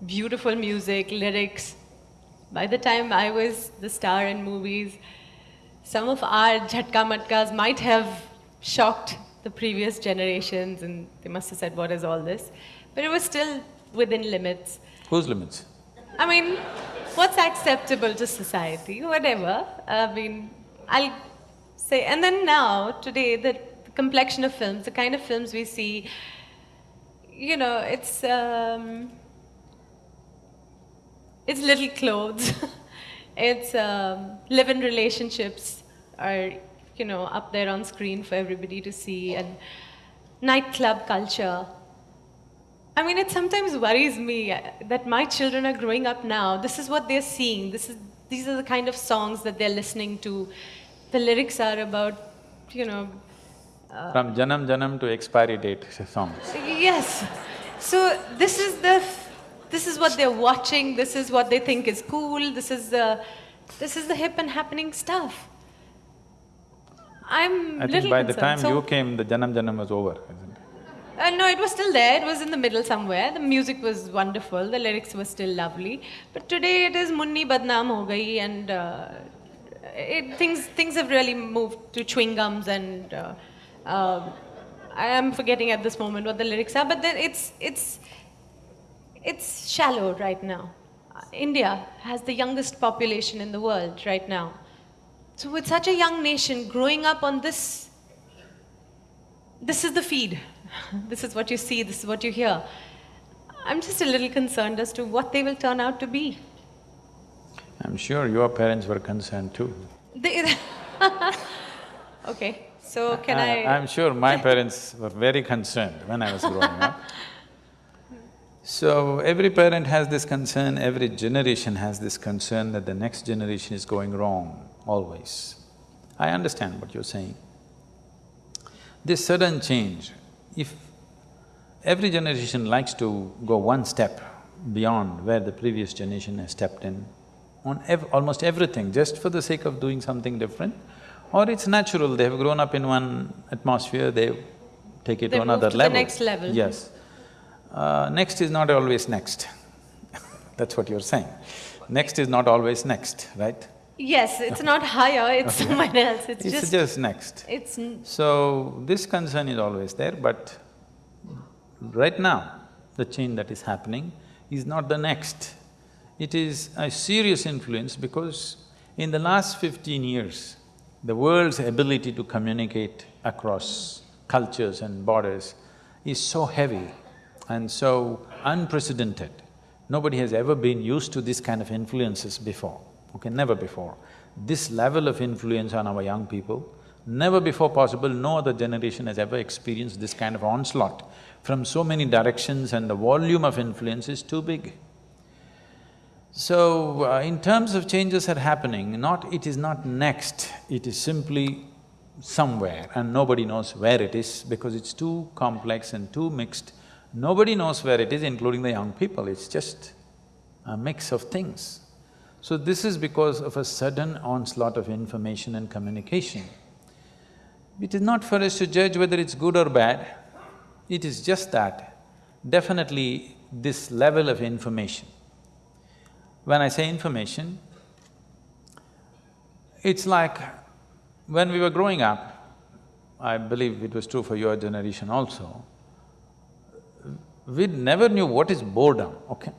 Speaker 3: beautiful music, lyrics. By the time I was the star in movies, some of our jhatka matkas might have shocked the previous generations and they must have said, what is all this? But it was still within limits.
Speaker 2: Whose limits?
Speaker 3: I mean, what's acceptable to society, whatever. I mean, I'll say, and then now, today, the, the complexion of films, the kind of films we see, you know, it's, um, it's little clothes, it's um, live-in relationships are, you know, up there on screen for everybody to see, and nightclub culture. I mean, it sometimes worries me uh, that my children are growing up now. This is what they're seeing. This is, these are the kind of songs that they're listening to. The lyrics are about, you know…
Speaker 2: Uh, From Janam Janam to expiry date songs.
Speaker 3: Yes. So this is the… this is what they're watching, this is what they think is cool, this is the… this is the hip and happening stuff. I'm
Speaker 2: I think
Speaker 3: little
Speaker 2: by the time
Speaker 3: So-
Speaker 2: you came, the Janam Janam was over, isn't it?
Speaker 3: Uh, no, it was still there. It was in the middle somewhere. The music was wonderful. The lyrics were still lovely. But today it is Munni Badnaam Ho Gayi and uh, it, things, things have really moved to chewing gums and uh, uh, I am forgetting at this moment what the lyrics are, but then it's, it's, it's shallow right now. Uh, India has the youngest population in the world right now. So with such a young nation growing up on this this is the feed. This is what you see, this is what you hear. I'm just a little concerned as to what they will turn out to be.
Speaker 2: I'm sure your parents were concerned too.
Speaker 3: They okay, so can I?
Speaker 2: I'm sure my parents were very concerned when I was growing up. So every parent has this concern, every generation has this concern that the next generation is going wrong, always. I understand what you're saying. This sudden change, if every generation likes to go one step beyond where the previous generation has stepped in, on ev almost everything, just for the sake of doing something different, or it's natural, they have grown up in one atmosphere, they take it
Speaker 3: They
Speaker 2: to another
Speaker 3: to the
Speaker 2: level.
Speaker 3: next level.
Speaker 2: Yes. Uh, next is not always next That's what you're saying. Next is not always next, right?
Speaker 3: yes, it's not higher, it's someone else. It's,
Speaker 2: It's
Speaker 3: just,
Speaker 2: just next.
Speaker 3: it's
Speaker 2: So, this concern is always there, but right now, the change that is happening is not the next. It is a serious influence because in the last fifteen years, the world's ability to communicate across cultures and borders is so heavy and so unprecedented. Nobody has ever been used to this kind of influences before, okay, never before. This level of influence on our young people, never before possible, no other generation has ever experienced this kind of onslaught from so many directions and the volume of influence is too big. So, uh, in terms of changes are happening, not… it is not next, it is simply somewhere and nobody knows where it is because it's too complex and too mixed. Nobody knows where it is, including the young people, it's just a mix of things. So this is because of a sudden onslaught of information and communication. It is not for us to judge whether it's good or bad, it is just that definitely this level of information. When I say information, it's like when we were growing up, I believe it was true for your generation also, we never knew what is boredom, okay?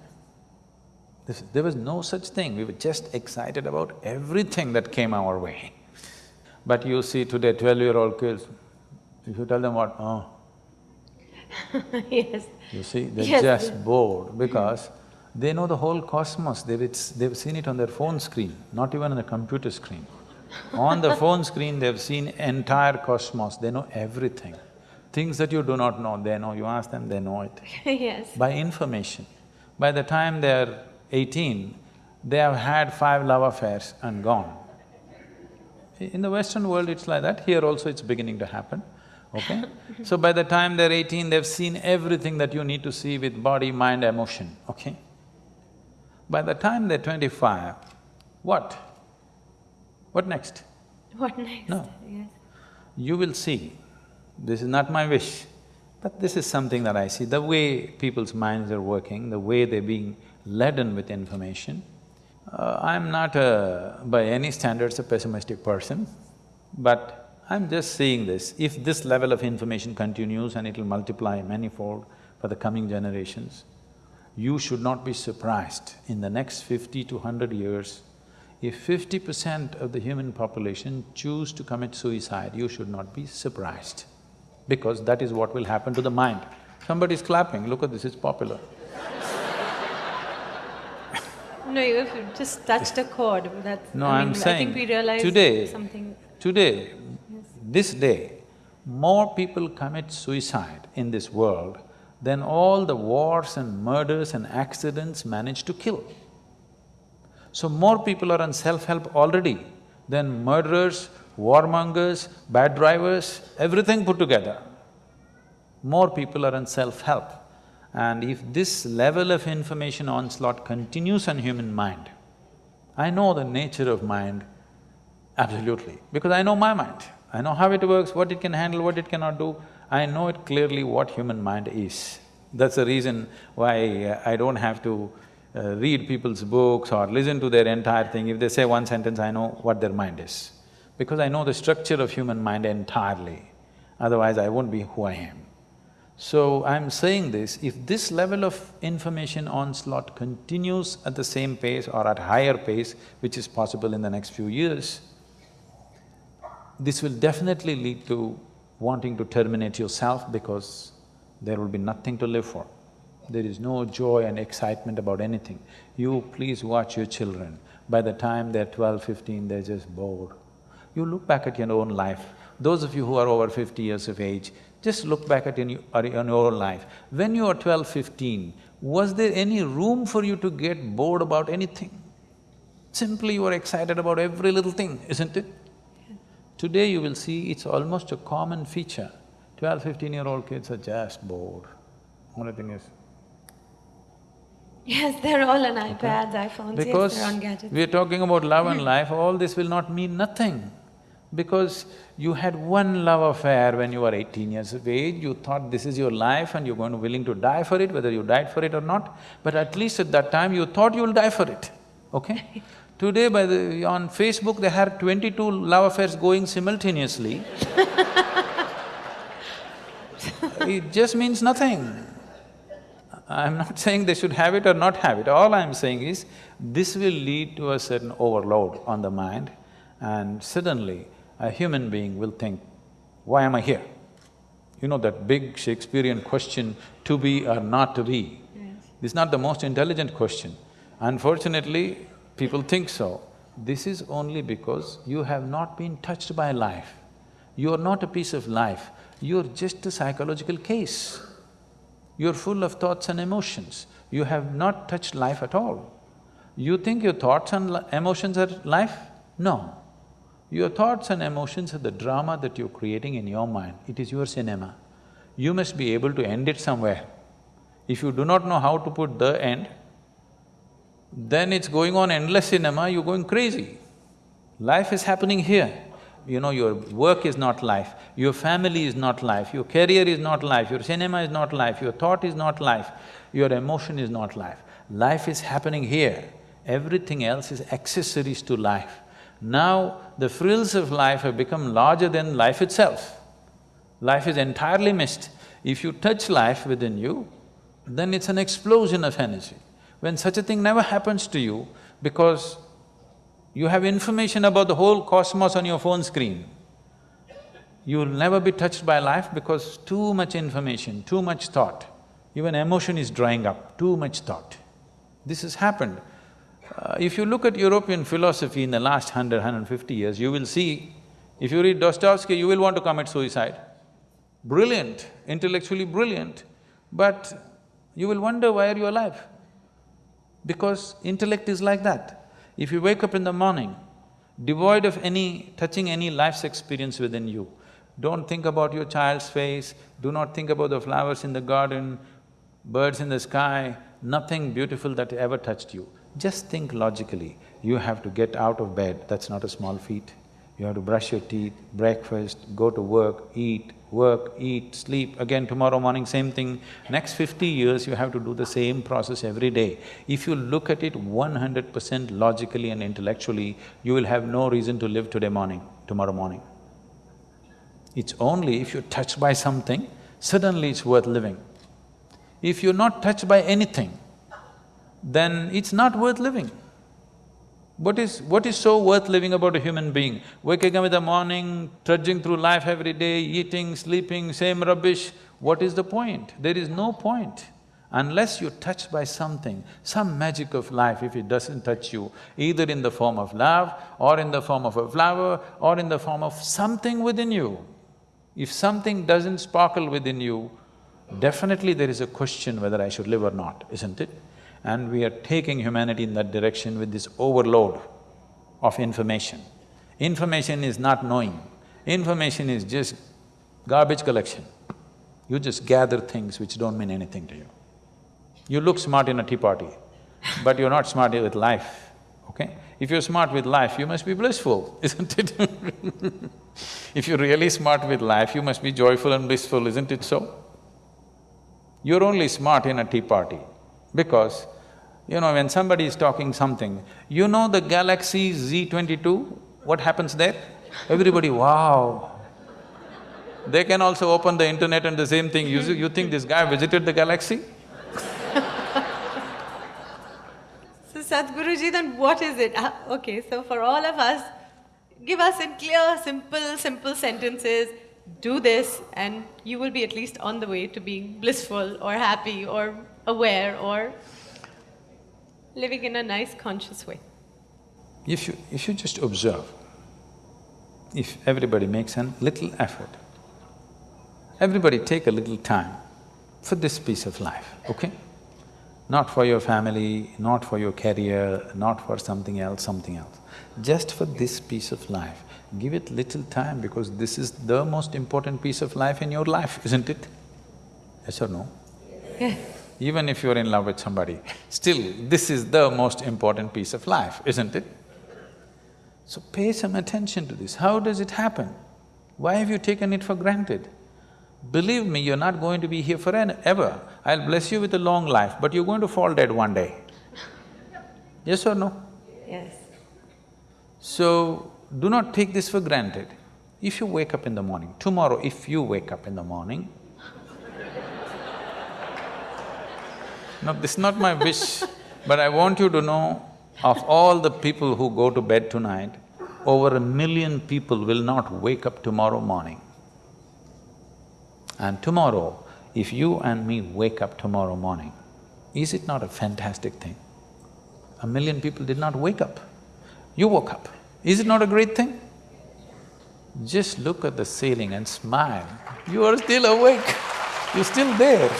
Speaker 2: This- there was no such thing, we were just excited about everything that came our way. But you see today twelve-year-old kids, if you tell them what, oh,
Speaker 3: yes.
Speaker 2: you see, they're
Speaker 3: Yes.
Speaker 2: just bored because they know the whole cosmos, they've, it's, they've seen it on their phone screen, not even on the computer screen. on the phone screen, they've seen entire cosmos, they know everything. Things that you do not know, they know, you ask them, they know it.
Speaker 3: yes.
Speaker 2: By information. By the time they're eighteen, they have had five love affairs and gone. In the Western world, it's like that, here also it's beginning to happen, okay? So by the time they're eighteen, they've seen everything that you need to see with body, mind, emotion, okay? By the time they're twenty-five, what? What next?
Speaker 3: What next?
Speaker 2: No.
Speaker 3: Yes.
Speaker 2: You will see, this is not my wish, but this is something that I see, the way people's minds are working, the way they're being laden with information. Uh, I'm not a, by any standards, a pessimistic person, but I'm just seeing this. If this level of information continues and it'll multiply manifold for the coming generations, you should not be surprised in the next fifty to hundred years, if fifty percent of the human population choose to commit suicide, you should not be surprised, because that is what will happen to the mind. Somebody's clapping, look at this, it's popular.
Speaker 3: No, you've just touched a chord, that's…
Speaker 2: No,
Speaker 3: I
Speaker 2: I'm
Speaker 3: mean,
Speaker 2: saying,
Speaker 3: I think we realized
Speaker 2: today,
Speaker 3: something…
Speaker 2: today, this day, more people commit suicide in this world than all the wars and murders and accidents manage to kill. So more people are on self-help already than murderers, warmongers, bad drivers, everything put together. More people are on self-help. And if this level of information onslaught continues on human mind, I know the nature of mind absolutely, because I know my mind. I know how it works, what it can handle, what it cannot do. I know it clearly what human mind is. That's the reason why uh, I don't have to uh, read people's books or listen to their entire thing. If they say one sentence, I know what their mind is. Because I know the structure of human mind entirely, otherwise I won't be who I am. So I'm saying this, if this level of information onslaught continues at the same pace or at higher pace, which is possible in the next few years, this will definitely lead to wanting to terminate yourself because there will be nothing to live for. There is no joy and excitement about anything. You please watch your children. By the time they're 12, 15, they're just bored. You look back at your own life. Those of you who are over fifty years of age, just look back at in your, in your own life. When you were 12, 15, was there any room for you to get bored about anything? Simply you were excited about every little thing, isn't it? Today you will see it's almost a common feature. 12, 15-year-old kids are just bored. Only thing is,
Speaker 3: Yes, they're all on iPads, iPhones,
Speaker 2: because
Speaker 3: yes, they're on gadgets.
Speaker 2: we are talking about love and life, all this will not mean nothing. Because you had one love affair when you were eighteen years of age, you thought this is your life and you're going to willing to die for it, whether you died for it or not, but at least at that time you thought you'll die for it, okay? Today by the… on Facebook they have twenty-two love affairs going simultaneously. It just means nothing. I'm not saying they should have it or not have it, all I'm saying is, this will lead to a certain overload on the mind. And suddenly a human being will think, why am I here? You know that big Shakespearean question, to be or not to be?
Speaker 3: Yes.
Speaker 2: This is not the most intelligent question. Unfortunately, people think so. This is only because you have not been touched by life. You are not a piece of life, you're just a psychological case. You're full of thoughts and emotions. You have not touched life at all. You think your thoughts and emotions are life? No. Your thoughts and emotions are the drama that you're creating in your mind. It is your cinema. You must be able to end it somewhere. If you do not know how to put the end, then it's going on endless cinema, you're going crazy. Life is happening here. You know, your work is not life, your family is not life, your career is not life, your cinema is not life, your thought is not life, your emotion is not life. Life is happening here, everything else is accessories to life. Now, the frills of life have become larger than life itself. Life is entirely missed. If you touch life within you, then it's an explosion of energy. When such a thing never happens to you, because you have information about the whole cosmos on your phone screen. You will never be touched by life because too much information, too much thought, even emotion is drying up, too much thought. This has happened. Uh, if you look at European philosophy in the last hundred, hundred fifty years, you will see, if you read Dostoevsky, you will want to commit suicide. Brilliant, intellectually brilliant, but you will wonder why are you alive? Because intellect is like that. If you wake up in the morning, devoid of any… touching any life's experience within you, don't think about your child's face, do not think about the flowers in the garden, birds in the sky, nothing beautiful that ever touched you. Just think logically, you have to get out of bed, that's not a small feat. You have to brush your teeth, breakfast, go to work, eat, work, eat, sleep, again tomorrow morning same thing. Next fifty years you have to do the same process every day. If you look at it one hundred percent logically and intellectually, you will have no reason to live today morning, tomorrow morning. It's only if you're touched by something, suddenly it's worth living. If you're not touched by anything, then it's not worth living. What is… what is so worth living about a human being? Waking up in the morning, trudging through life every day, eating, sleeping, same rubbish, what is the point? There is no point. Unless you're touched by something, some magic of life, if it doesn't touch you, either in the form of love, or in the form of a flower, or in the form of something within you, if something doesn't sparkle within you, definitely there is a question whether I should live or not, isn't it? And we are taking humanity in that direction with this overload of information. Information is not knowing, information is just garbage collection. You just gather things which don't mean anything to you. You look smart in a tea party, but you're not smart with life, okay? If you're smart with life, you must be blissful, isn't it? if you're really smart with life, you must be joyful and blissful, isn't it so? You're only smart in a tea party because, you know, when somebody is talking something, you know the Galaxy Z22, what happens there? Everybody, wow. They can also open the internet and the same thing, you, you think this guy visited the galaxy?
Speaker 3: So Sadhguruji, then what is it? Uh, okay, so for all of us, give us in clear, simple, simple sentences, do this and you will be at least on the way to being blissful or happy or aware or living in a nice conscious way.
Speaker 2: If you… if you just observe, if everybody makes a little effort, everybody take a little time for this piece of life, okay? Not for your family, not for your career, not for something else, something else. Just for this piece of life, give it little time because this is the most important piece of life in your life, isn't it? Yes or no?
Speaker 3: Yes.
Speaker 2: Even if you're in love with somebody, still this is the most important piece of life, isn't it? So pay some attention to this. How does it happen? Why have you taken it for granted? Believe me, you're not going to be here forever. I'll bless you with a long life, but you're going to fall dead one day. Yes or no?
Speaker 3: Yes.
Speaker 2: So, do not take this for granted. If you wake up in the morning, tomorrow if you wake up in the morning, no, this is not my wish, but I want you to know, of all the people who go to bed tonight, over a million people will not wake up tomorrow morning. And tomorrow, if you and me wake up tomorrow morning, is it not a fantastic thing? A million people did not wake up, you woke up. Is it not a great thing? Just look at the ceiling and smile, you are still awake, you're still there.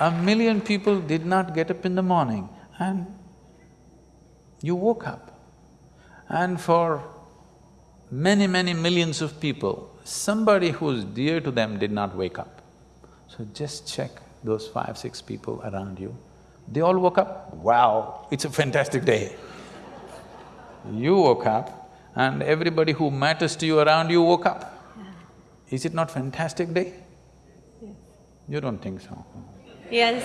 Speaker 2: A million people did not get up in the morning and you woke up. And for many, many millions of people, somebody who's dear to them did not wake up. So just check those five, six people around you. They all woke up, wow, it's a fantastic day. You woke up and everybody who matters to you around you woke up. Is it not fantastic day?
Speaker 3: Yes.
Speaker 2: You don't think so?
Speaker 3: Yes.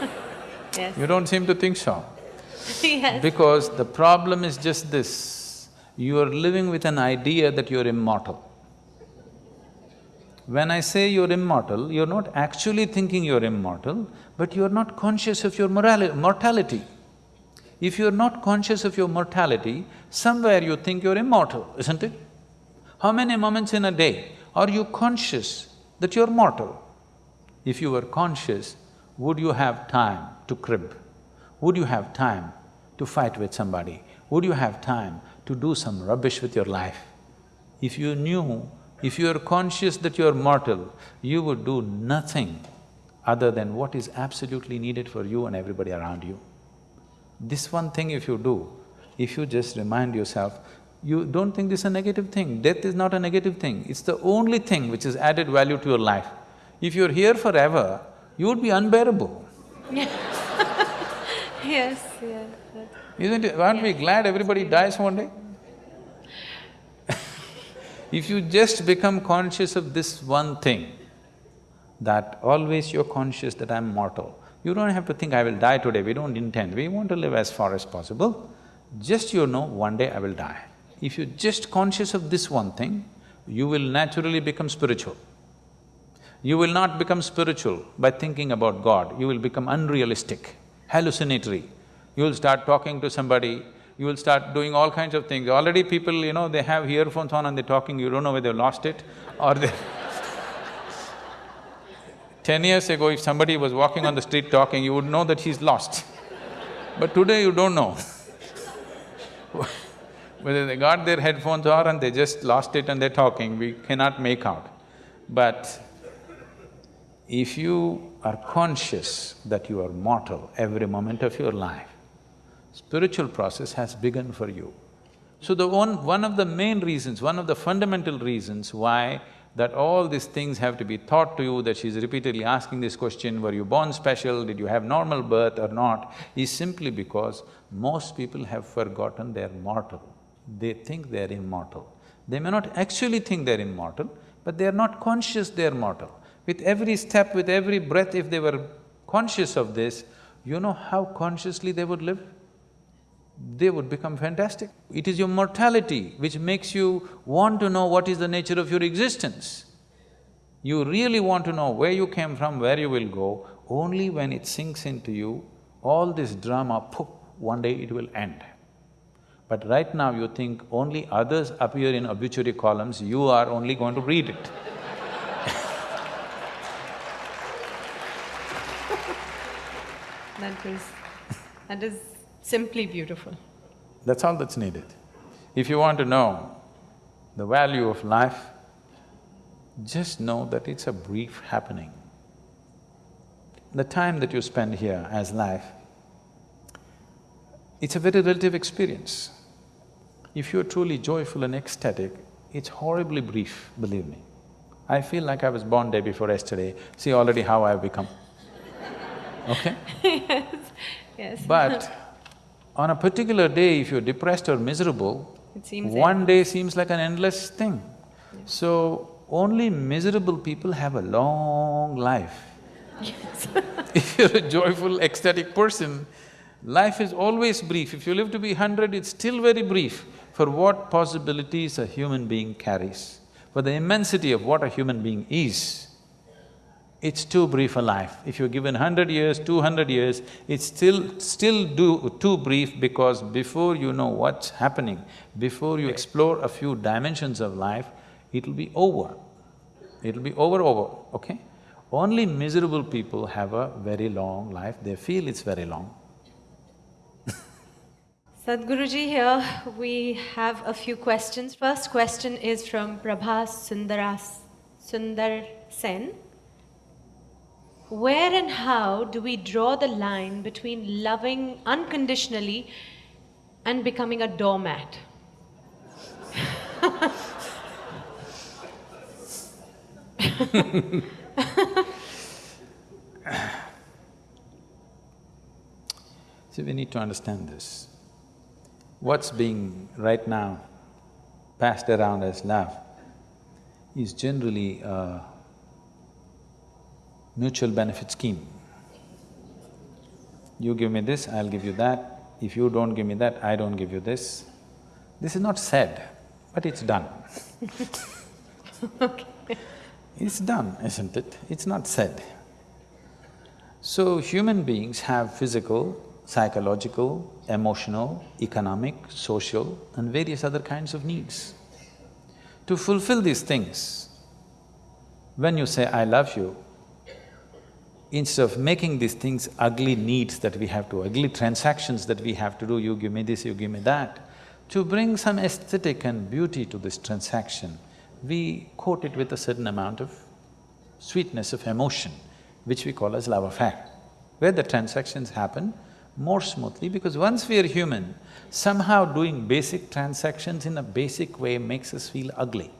Speaker 3: yes.
Speaker 2: You don't seem to think so.
Speaker 3: yes.
Speaker 2: Because the problem is just this, you are living with an idea that you're immortal. When I say you're immortal, you're not actually thinking you're immortal, but you're not conscious of your mortality. If you're not conscious of your mortality, somewhere you think you're immortal, isn't it? How many moments in a day are you conscious that you're mortal? If you were conscious, would you have time to crib? Would you have time to fight with somebody? Would you have time to do some rubbish with your life? If you knew, if you are conscious that you are mortal, you would do nothing other than what is absolutely needed for you and everybody around you. This one thing if you do, if you just remind yourself, you don't think this is a negative thing, death is not a negative thing, it's the only thing which has added value to your life. If you're here forever, you would be unbearable.
Speaker 3: yes, yes.
Speaker 2: Isn't it? Aren't we glad everybody dies one day? if you just become conscious of this one thing, that always you're conscious that I'm mortal, you don't have to think, I will die today, we don't intend, we want to live as far as possible. Just you know, one day I will die. If you're just conscious of this one thing, you will naturally become spiritual. You will not become spiritual by thinking about God, you will become unrealistic, hallucinatory. You will start talking to somebody, you will start doing all kinds of things. Already people, you know, they have earphones on and they're talking, you don't know whether they've lost it or they Ten years ago, if somebody was walking on the street talking, you would know that he's lost. But today you don't know whether they got their headphones on and they just lost it and they're talking, we cannot make out. But if you are conscious that you are mortal every moment of your life, spiritual process has begun for you. So the one… one of the main reasons, one of the fundamental reasons why that all these things have to be taught to you, that she's repeatedly asking this question, were you born special, did you have normal birth or not, is simply because most people have forgotten they're mortal. They think they're immortal. They may not actually think they're immortal, but they're not conscious they're mortal. With every step, with every breath, if they were conscious of this, you know how consciously they would live? They would become fantastic. It is your mortality which makes you want to know what is the nature of your existence. You really want to know where you came from, where you will go, only when it sinks into you, all this drama, poof, one day it will end. But right now you think only others appear in obituary columns, you are only going to read it.
Speaker 3: That is… that is simply beautiful.
Speaker 2: That's all that's needed. If you want to know the value of life, just know that it's a brief happening. The time that you spend here as life, it's a very relative experience. If you're truly joyful and ecstatic, it's horribly brief, believe me. I feel like I was born day before yesterday, see already how I've become, okay?
Speaker 3: yes, yes.
Speaker 2: But on a particular day, if you're depressed or miserable,
Speaker 3: It seems
Speaker 2: one day seems like an endless thing. So, only miserable people have a long life. Yes. if you're a joyful, ecstatic person, life is always brief. If you live to be hundred, it's still very brief for what possibilities a human being carries, for the immensity of what a human being is it's too brief a life. If you're given hundred years, two hundred years, it's still… still do, too brief because before you know what's happening, before you explore a few dimensions of life, it'll be over. It'll be over, over, okay? Only miserable people have a very long life, they feel it's very long.
Speaker 3: Sadhguruji, here we have a few questions. First question is from Prabhas Sundaras, Sundar Sen. Where and how do we draw the line between loving unconditionally and becoming a doormat?
Speaker 2: See, we need to understand this. What's being right now passed around as love is generally a mutual benefit scheme. You give me this, I'll give you that. If you don't give me that, I don't give you this. This is not said, but it's done. It's done, isn't it? It's not said. So, human beings have physical, psychological, emotional, economic, social and various other kinds of needs. To fulfill these things, when you say, I love you, instead of making these things ugly needs that we have to, ugly transactions that we have to do, you give me this, you give me that, to bring some aesthetic and beauty to this transaction, we coat it with a certain amount of sweetness of emotion, which we call as love affair, where the transactions happen more smoothly because once we are human, somehow doing basic transactions in a basic way makes us feel ugly.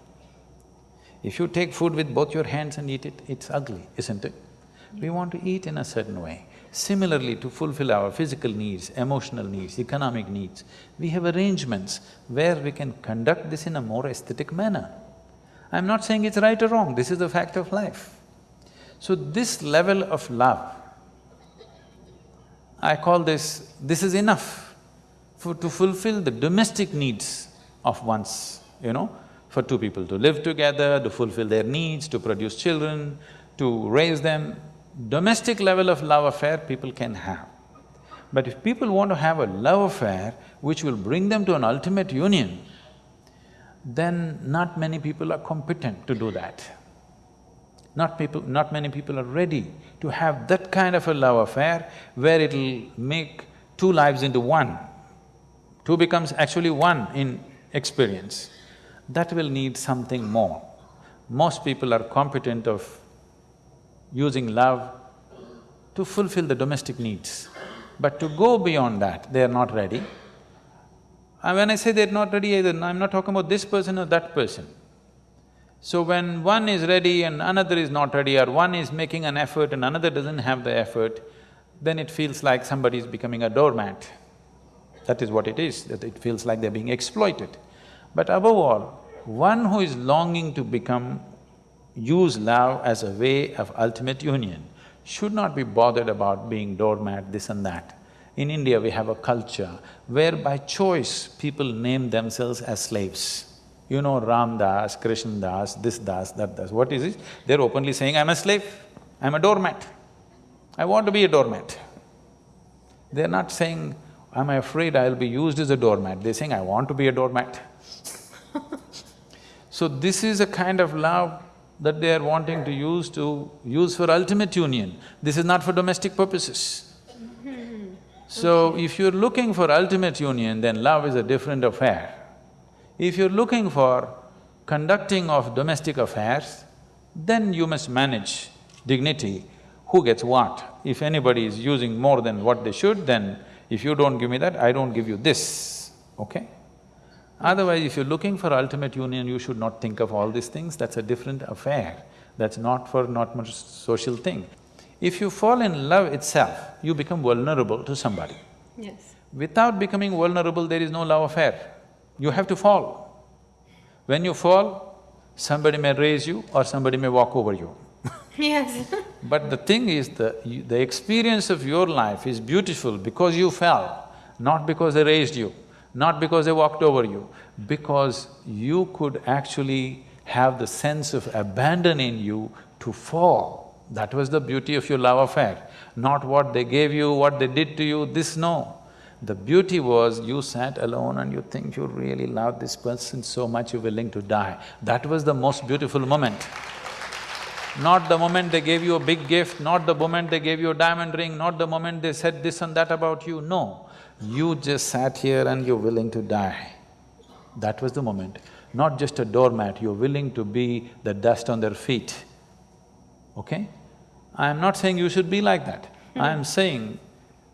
Speaker 2: If you take food with both your hands and eat it, it's ugly, isn't it? We want to eat in a certain way. Similarly, to fulfill our physical needs, emotional needs, economic needs, we have arrangements where we can conduct this in a more aesthetic manner. I'm not saying it's right or wrong, this is the fact of life. So this level of love, I call this, this is enough for… to fulfill the domestic needs of one's, you know, for two people to live together, to fulfill their needs, to produce children, to raise them. Domestic level of love affair people can have. But if people want to have a love affair which will bring them to an ultimate union, then not many people are competent to do that. Not people… not many people are ready to have that kind of a love affair where it'll make two lives into one. Two becomes actually one in experience. That will need something more. Most people are competent of using love to fulfill the domestic needs. But to go beyond that, they are not ready. And when I say they're not ready either, I'm not talking about this person or that person. So when one is ready and another is not ready, or one is making an effort and another doesn't have the effort, then it feels like somebody is becoming a doormat. That is what it is, that it feels like they're being exploited. But above all, one who is longing to become, use love as a way of ultimate union, should not be bothered about being doormat, this and that. In India, we have a culture where by choice, people name themselves as slaves. You know Ram Das, Krishna Das, this Das, that Das, what is it? They're openly saying, I'm a slave, I'm a doormat. I want to be a doormat. They're not saying, am I'm afraid I'll be used as a doormat, they're saying, I want to be a doormat. so this is a kind of love that they are wanting to use to… use for ultimate union. This is not for domestic purposes. Mm-hmm. So if you're looking for ultimate union, then love is a different affair. If you're looking for conducting of domestic affairs, then you must manage dignity, who gets what. If anybody is using more than what they should, then if you don't give me that, I don't give you this, okay? Otherwise, if you're looking for ultimate union, you should not think of all these things, that's a different affair. That's not for not much social thing. If you fall in love itself, you become vulnerable to somebody.
Speaker 3: Yes.
Speaker 2: Without becoming vulnerable, there is no love affair. You have to fall. When you fall, somebody may raise you or somebody may walk over you.
Speaker 3: Yes
Speaker 2: But the thing is, the… You, the experience of your life is beautiful because you fell, not because they raised you, not because they walked over you, because you could actually have the sense of abandon in you to fall. That was the beauty of your love affair, not what they gave you, what they did to you, this no. The beauty was you sat alone and you think you really love this person so much you're willing to die. That was the most beautiful moment. Not the moment they gave you a big gift, not the moment they gave you a diamond ring, not the moment they said this and that about you, no. You just sat here and you're willing to die. That was the moment. Not just a doormat, you're willing to be the dust on their feet, okay? I'm not saying you should be like that. Hmm. I'm saying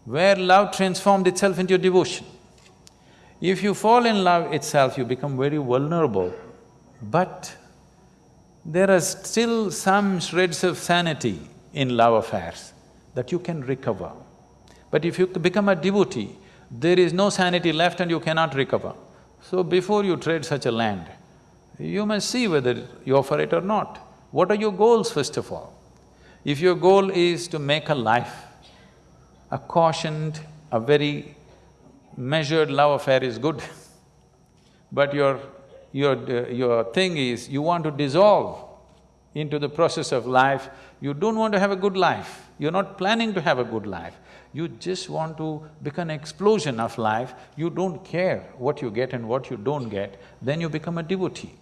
Speaker 2: where love transformed itself into devotion. If you fall in love itself, you become very vulnerable, but there are still some shreds of sanity in love affairs that you can recover. But if you become a devotee, there is no sanity left and you cannot recover. So before you trade such a land, you must see whether you offer it or not. What are your goals first of all? If your goal is to make a life, a cautioned, a very measured love affair is good. but your your… Uh, your thing is, you want to dissolve into the process of life, you don't want to have a good life, you're not planning to have a good life, you just want to become an explosion of life, you don't care what you get and what you don't get, then you become a devotee.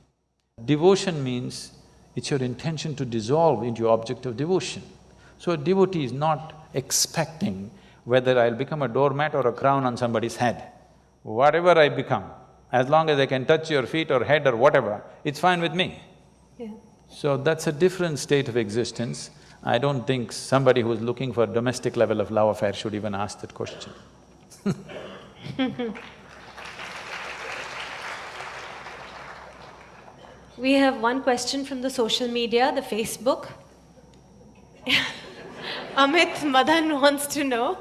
Speaker 2: Devotion means it's your intention to dissolve into your object of devotion. So a devotee is not expecting whether I'll become a doormat or a crown on somebody's head. Whatever I become, as long as I can touch your feet or head or whatever, it's fine with me.
Speaker 3: Yeah.
Speaker 2: So that's a different state of existence. I don't think somebody who's looking for domestic level of love affair should even ask that question
Speaker 3: We have one question from the social media, the Facebook. Amit Madan wants to know,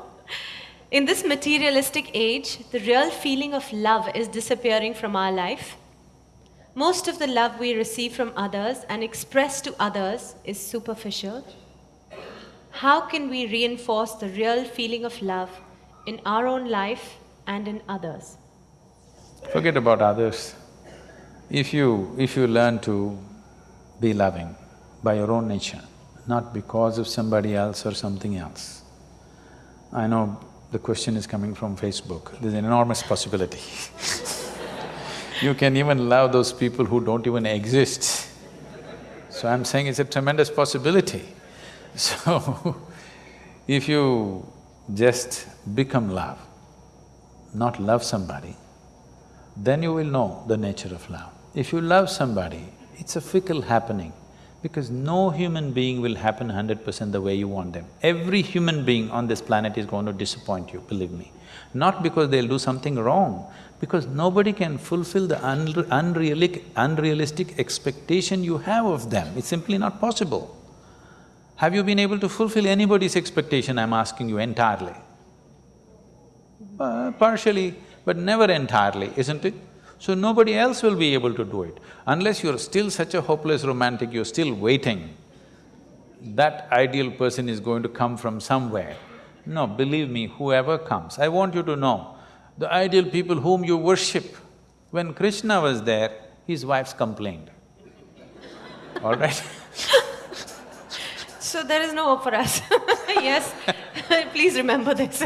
Speaker 3: in this materialistic age, the real feeling of love is disappearing from our life. Most of the love we receive from others and express to others is superficial. How can we reinforce the real feeling of love in our own life and in others?
Speaker 2: Forget about others. If you… if you learn to be loving by your own nature, not because of somebody else or something else. I know the question is coming from Facebook, there's an enormous possibility You can even love those people who don't even exist. So I'm saying it's a tremendous possibility. So, if you just become love, not love somebody, then you will know the nature of love. If you love somebody, it's a fickle happening Because no human being will happen hundred percent the way you want them. Every human being on this planet is going to disappoint you, believe me. Not because they'll do something wrong, because nobody can fulfill the unre unrealistic, unrealistic expectation you have of them. It's simply not possible. Have you been able to fulfill anybody's expectation, I'm asking you entirely? Uh, partially, but never entirely, isn't it? So nobody else will be able to do it. Unless you're still such a hopeless romantic, you're still waiting, that ideal person is going to come from somewhere. No, believe me, whoever comes, I want you to know, the ideal people whom you worship, when Krishna was there, his wives complained, all right?
Speaker 3: So there is no hope for us. yes, please remember this.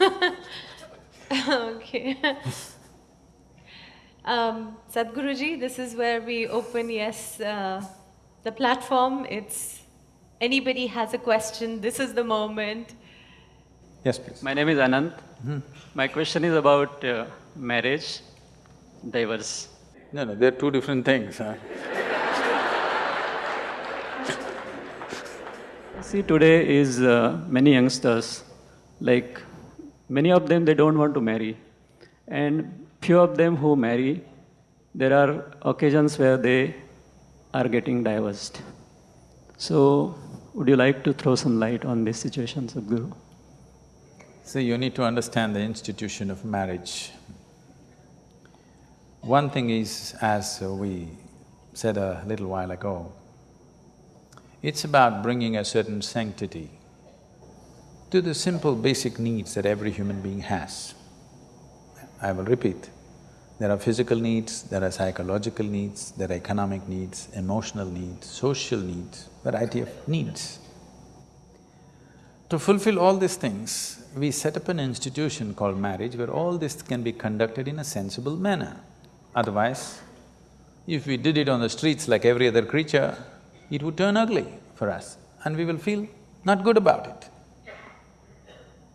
Speaker 3: okay. Um, Sadhguruji, this is where we open, yes, uh, the platform. It's anybody has a question, this is the moment.
Speaker 2: Yes, please.
Speaker 4: My name is Anant. My question is about uh, marriage, divorce.
Speaker 2: No, no, they're two different things, huh?
Speaker 4: See, today is uh, many youngsters, like many of them, they don't want to marry. And few of them who marry, there are occasions where they are getting divorced. So, would you like to throw some light on this situation, Sadhguru?
Speaker 2: See, you need to understand the institution of marriage. One thing is, as we said a little while ago, it's about bringing a certain sanctity to the simple basic needs that every human being has. I will repeat, there are physical needs, there are psychological needs, there are economic needs, emotional needs, social needs, variety of needs. To fulfill all these things, we set up an institution called marriage where all this can be conducted in a sensible manner. Otherwise, if we did it on the streets like every other creature, it would turn ugly for us and we will feel not good about it.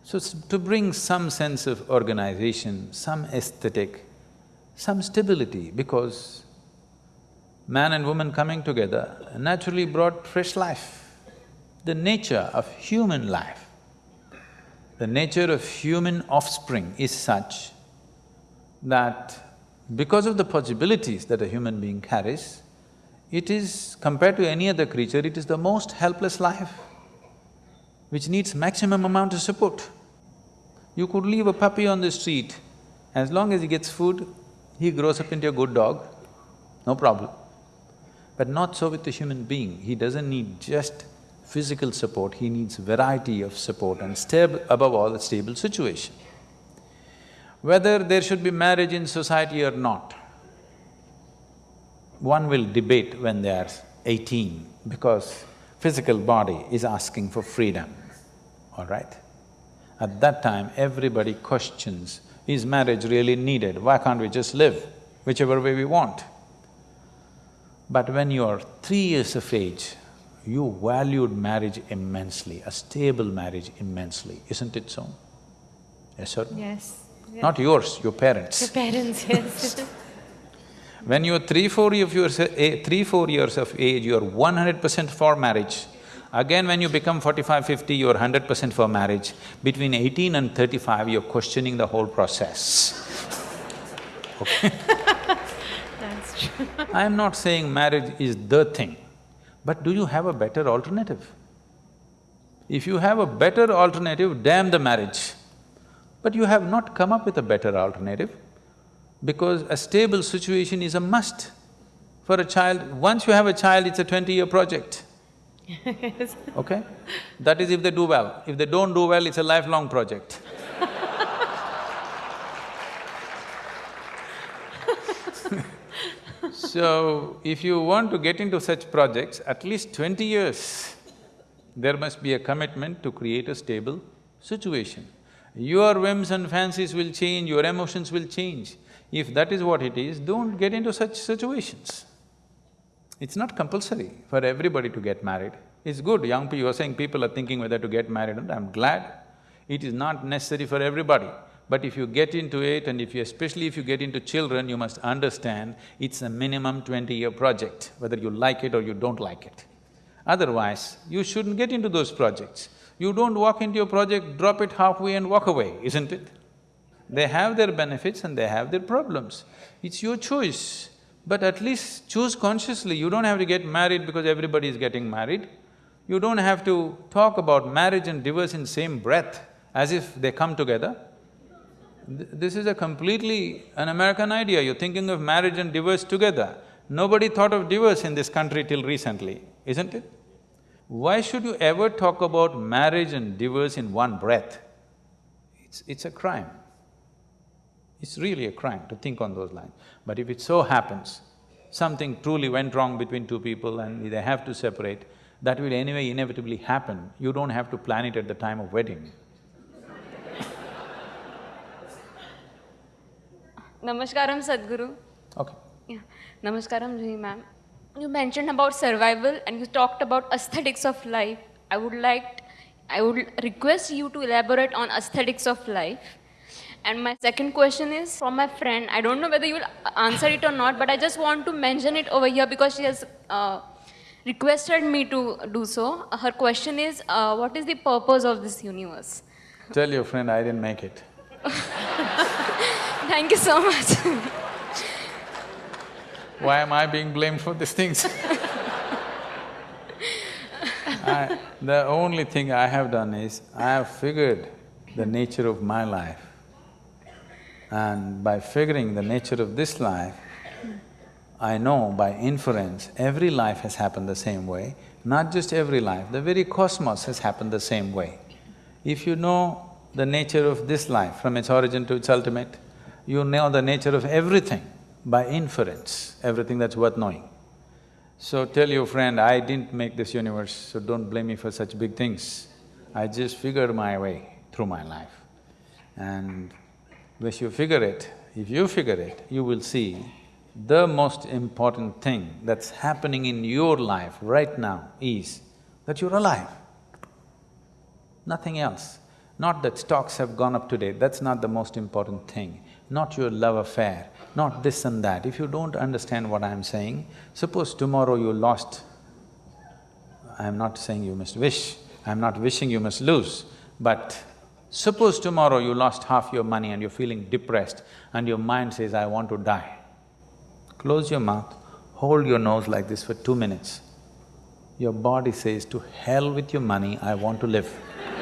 Speaker 2: So, to bring some sense of organization, some aesthetic, some stability, because man and woman coming together naturally brought fresh life. The nature of human life, the nature of human offspring is such that because of the possibilities that a human being carries, it is, compared to any other creature, it is the most helpless life, which needs maximum amount of support. You could leave a puppy on the street, as long as he gets food, he grows up into a good dog, no problem. But not so with the human being, he doesn't need just physical support, he needs variety of support and stable, above all, a stable situation. Whether there should be marriage in society or not, one will debate when they are eighteen because physical body is asking for freedom, all right? At that time, everybody questions, is marriage really needed? Why can't we just live whichever way we want? But when you are three years of age, you valued marriage immensely, a stable marriage immensely, isn't it so? Yes or no?
Speaker 3: Yes. Yeah.
Speaker 2: Not yours, your parents.
Speaker 3: Your parents, yes.
Speaker 2: When you're three, four eh, three, four years of age, you're one hundred percent for marriage. Again, when you become 45, 50, you're hundred percent for marriage. Between eighteen and thirty-five, you're questioning the whole process. Okay?
Speaker 3: That's true.
Speaker 2: I am not saying marriage is the thing, but do you have a better alternative? If you have a better alternative, damn the marriage. But you have not come up with a better alternative because a stable situation is a must for a child. Once you have a child, it's a twenty-year project,
Speaker 3: yes.
Speaker 2: okay? That is if they do well. If they don't do well, it's a lifelong project. So, if you want to get into such projects, at least twenty years, there must be a commitment to create a stable situation. Your whims and fancies will change, your emotions will change. If that is what it is, don't get into such situations. It's not compulsory for everybody to get married. It's good, young people, you're saying people are thinking whether to get married, and I'm glad. It is not necessary for everybody. But if you get into it and if you… especially if you get into children, you must understand it's a minimum twenty-year project, whether you like it or you don't like it. Otherwise, you shouldn't get into those projects. You don't walk into a project, drop it halfway and walk away, isn't it? They have their benefits and they have their problems. It's your choice, but at least choose consciously. You don't have to get married because everybody is getting married. You don't have to talk about marriage and divorce in same breath as if they come together. Th this is a completely an American idea, you're thinking of marriage and divorce together. Nobody thought of divorce in this country till recently, isn't it? Why should you ever talk about marriage and divorce in one breath? It's… it's a crime. It's really a crime to think on those lines. But if it so happens, something truly went wrong between two people and they have to separate, that will anyway inevitably happen. You don't have to plan it at the time of wedding.
Speaker 5: Namaskaram, Sadhguru.
Speaker 2: Okay.
Speaker 5: Yeah. Namaskaram, Juhi ma'am. You mentioned about survival and you talked about aesthetics of life. I would like, I would request you to elaborate on aesthetics of life. And my second question is from my friend. I don't know whether you will answer it or not, but I just want to mention it over here because she has uh, requested me to do so. Her question is, uh, what is the purpose of this universe?
Speaker 2: Tell your friend I didn't make it.
Speaker 5: Thank you so much.
Speaker 2: Why am I being blamed for these things? I, the only thing I have done is, I have figured the nature of my life. And by figuring the nature of this life, I know by inference, every life has happened the same way. Not just every life, the very cosmos has happened the same way. If you know the nature of this life from its origin to its ultimate, you know the nature of everything by inference, everything that's worth knowing. So tell your friend, I didn't make this universe, so don't blame me for such big things. I just figured my way through my life. And once you figure it, if you figure it, you will see the most important thing that's happening in your life right now is that you're alive. Nothing else. Not that stocks have gone up today, that's not the most important thing. Not your love affair, not this and that. If you don't understand what I'm saying, suppose tomorrow you lost, I'm not saying you must wish, I'm not wishing you must lose, but suppose tomorrow you lost half your money and you're feeling depressed and your mind says, I want to die. Close your mouth, hold your nose like this for two minutes. Your body says, to hell with your money, I want to live.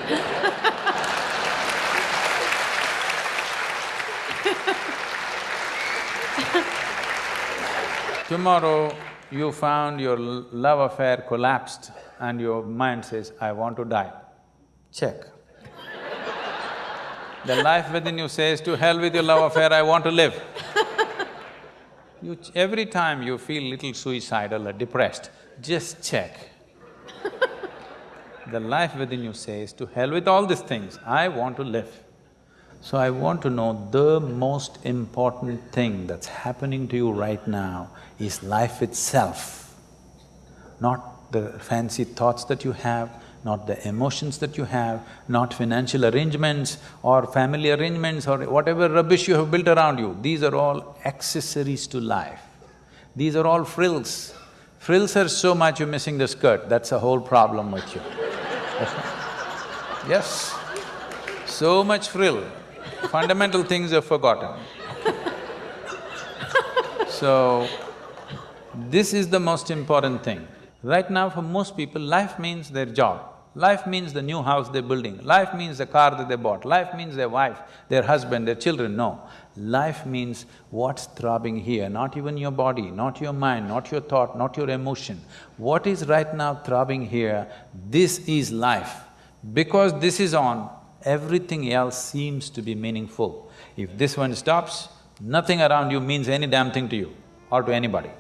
Speaker 2: Tomorrow, you found your love affair collapsed and your mind says, I want to die. Check. The life within you says, to hell with your love affair, I want to live. You every time you feel little suicidal or depressed, just check. the life within you says, to hell with all these things, I want to live. So I want to know the most important thing that's happening to you right now is life itself, not the fancy thoughts that you have, not the emotions that you have, not financial arrangements or family arrangements or whatever rubbish you have built around you. These are all accessories to life. These are all frills. Frills are so much you're missing the skirt, that's a whole problem with you. yes, so much frill fundamental things are forgotten. So, this is the most important thing. Right now for most people, life means their job. Life means the new house they're building, life means the car that they bought, life means their wife, their husband, their children, no. Life means what's throbbing here, not even your body, not your mind, not your thought, not your emotion. What is right now throbbing here, this is life. Because this is on, everything else seems to be meaningful. If this one stops, nothing around you means any damn thing to you or to anybody.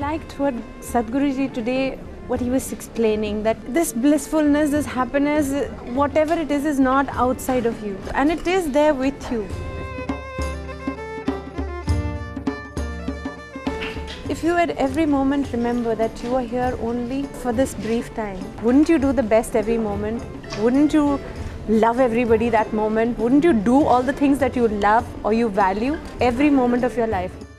Speaker 6: Liked what Sadhguruji today, what he was explaining, that this blissfulness, this happiness, whatever it is, is not outside of you and it is there with you. If you at every moment remember that you are here only for this brief time, wouldn't you do the best every moment? Wouldn't you love everybody that moment? Wouldn't you do all the things that you love or you value every moment of your life?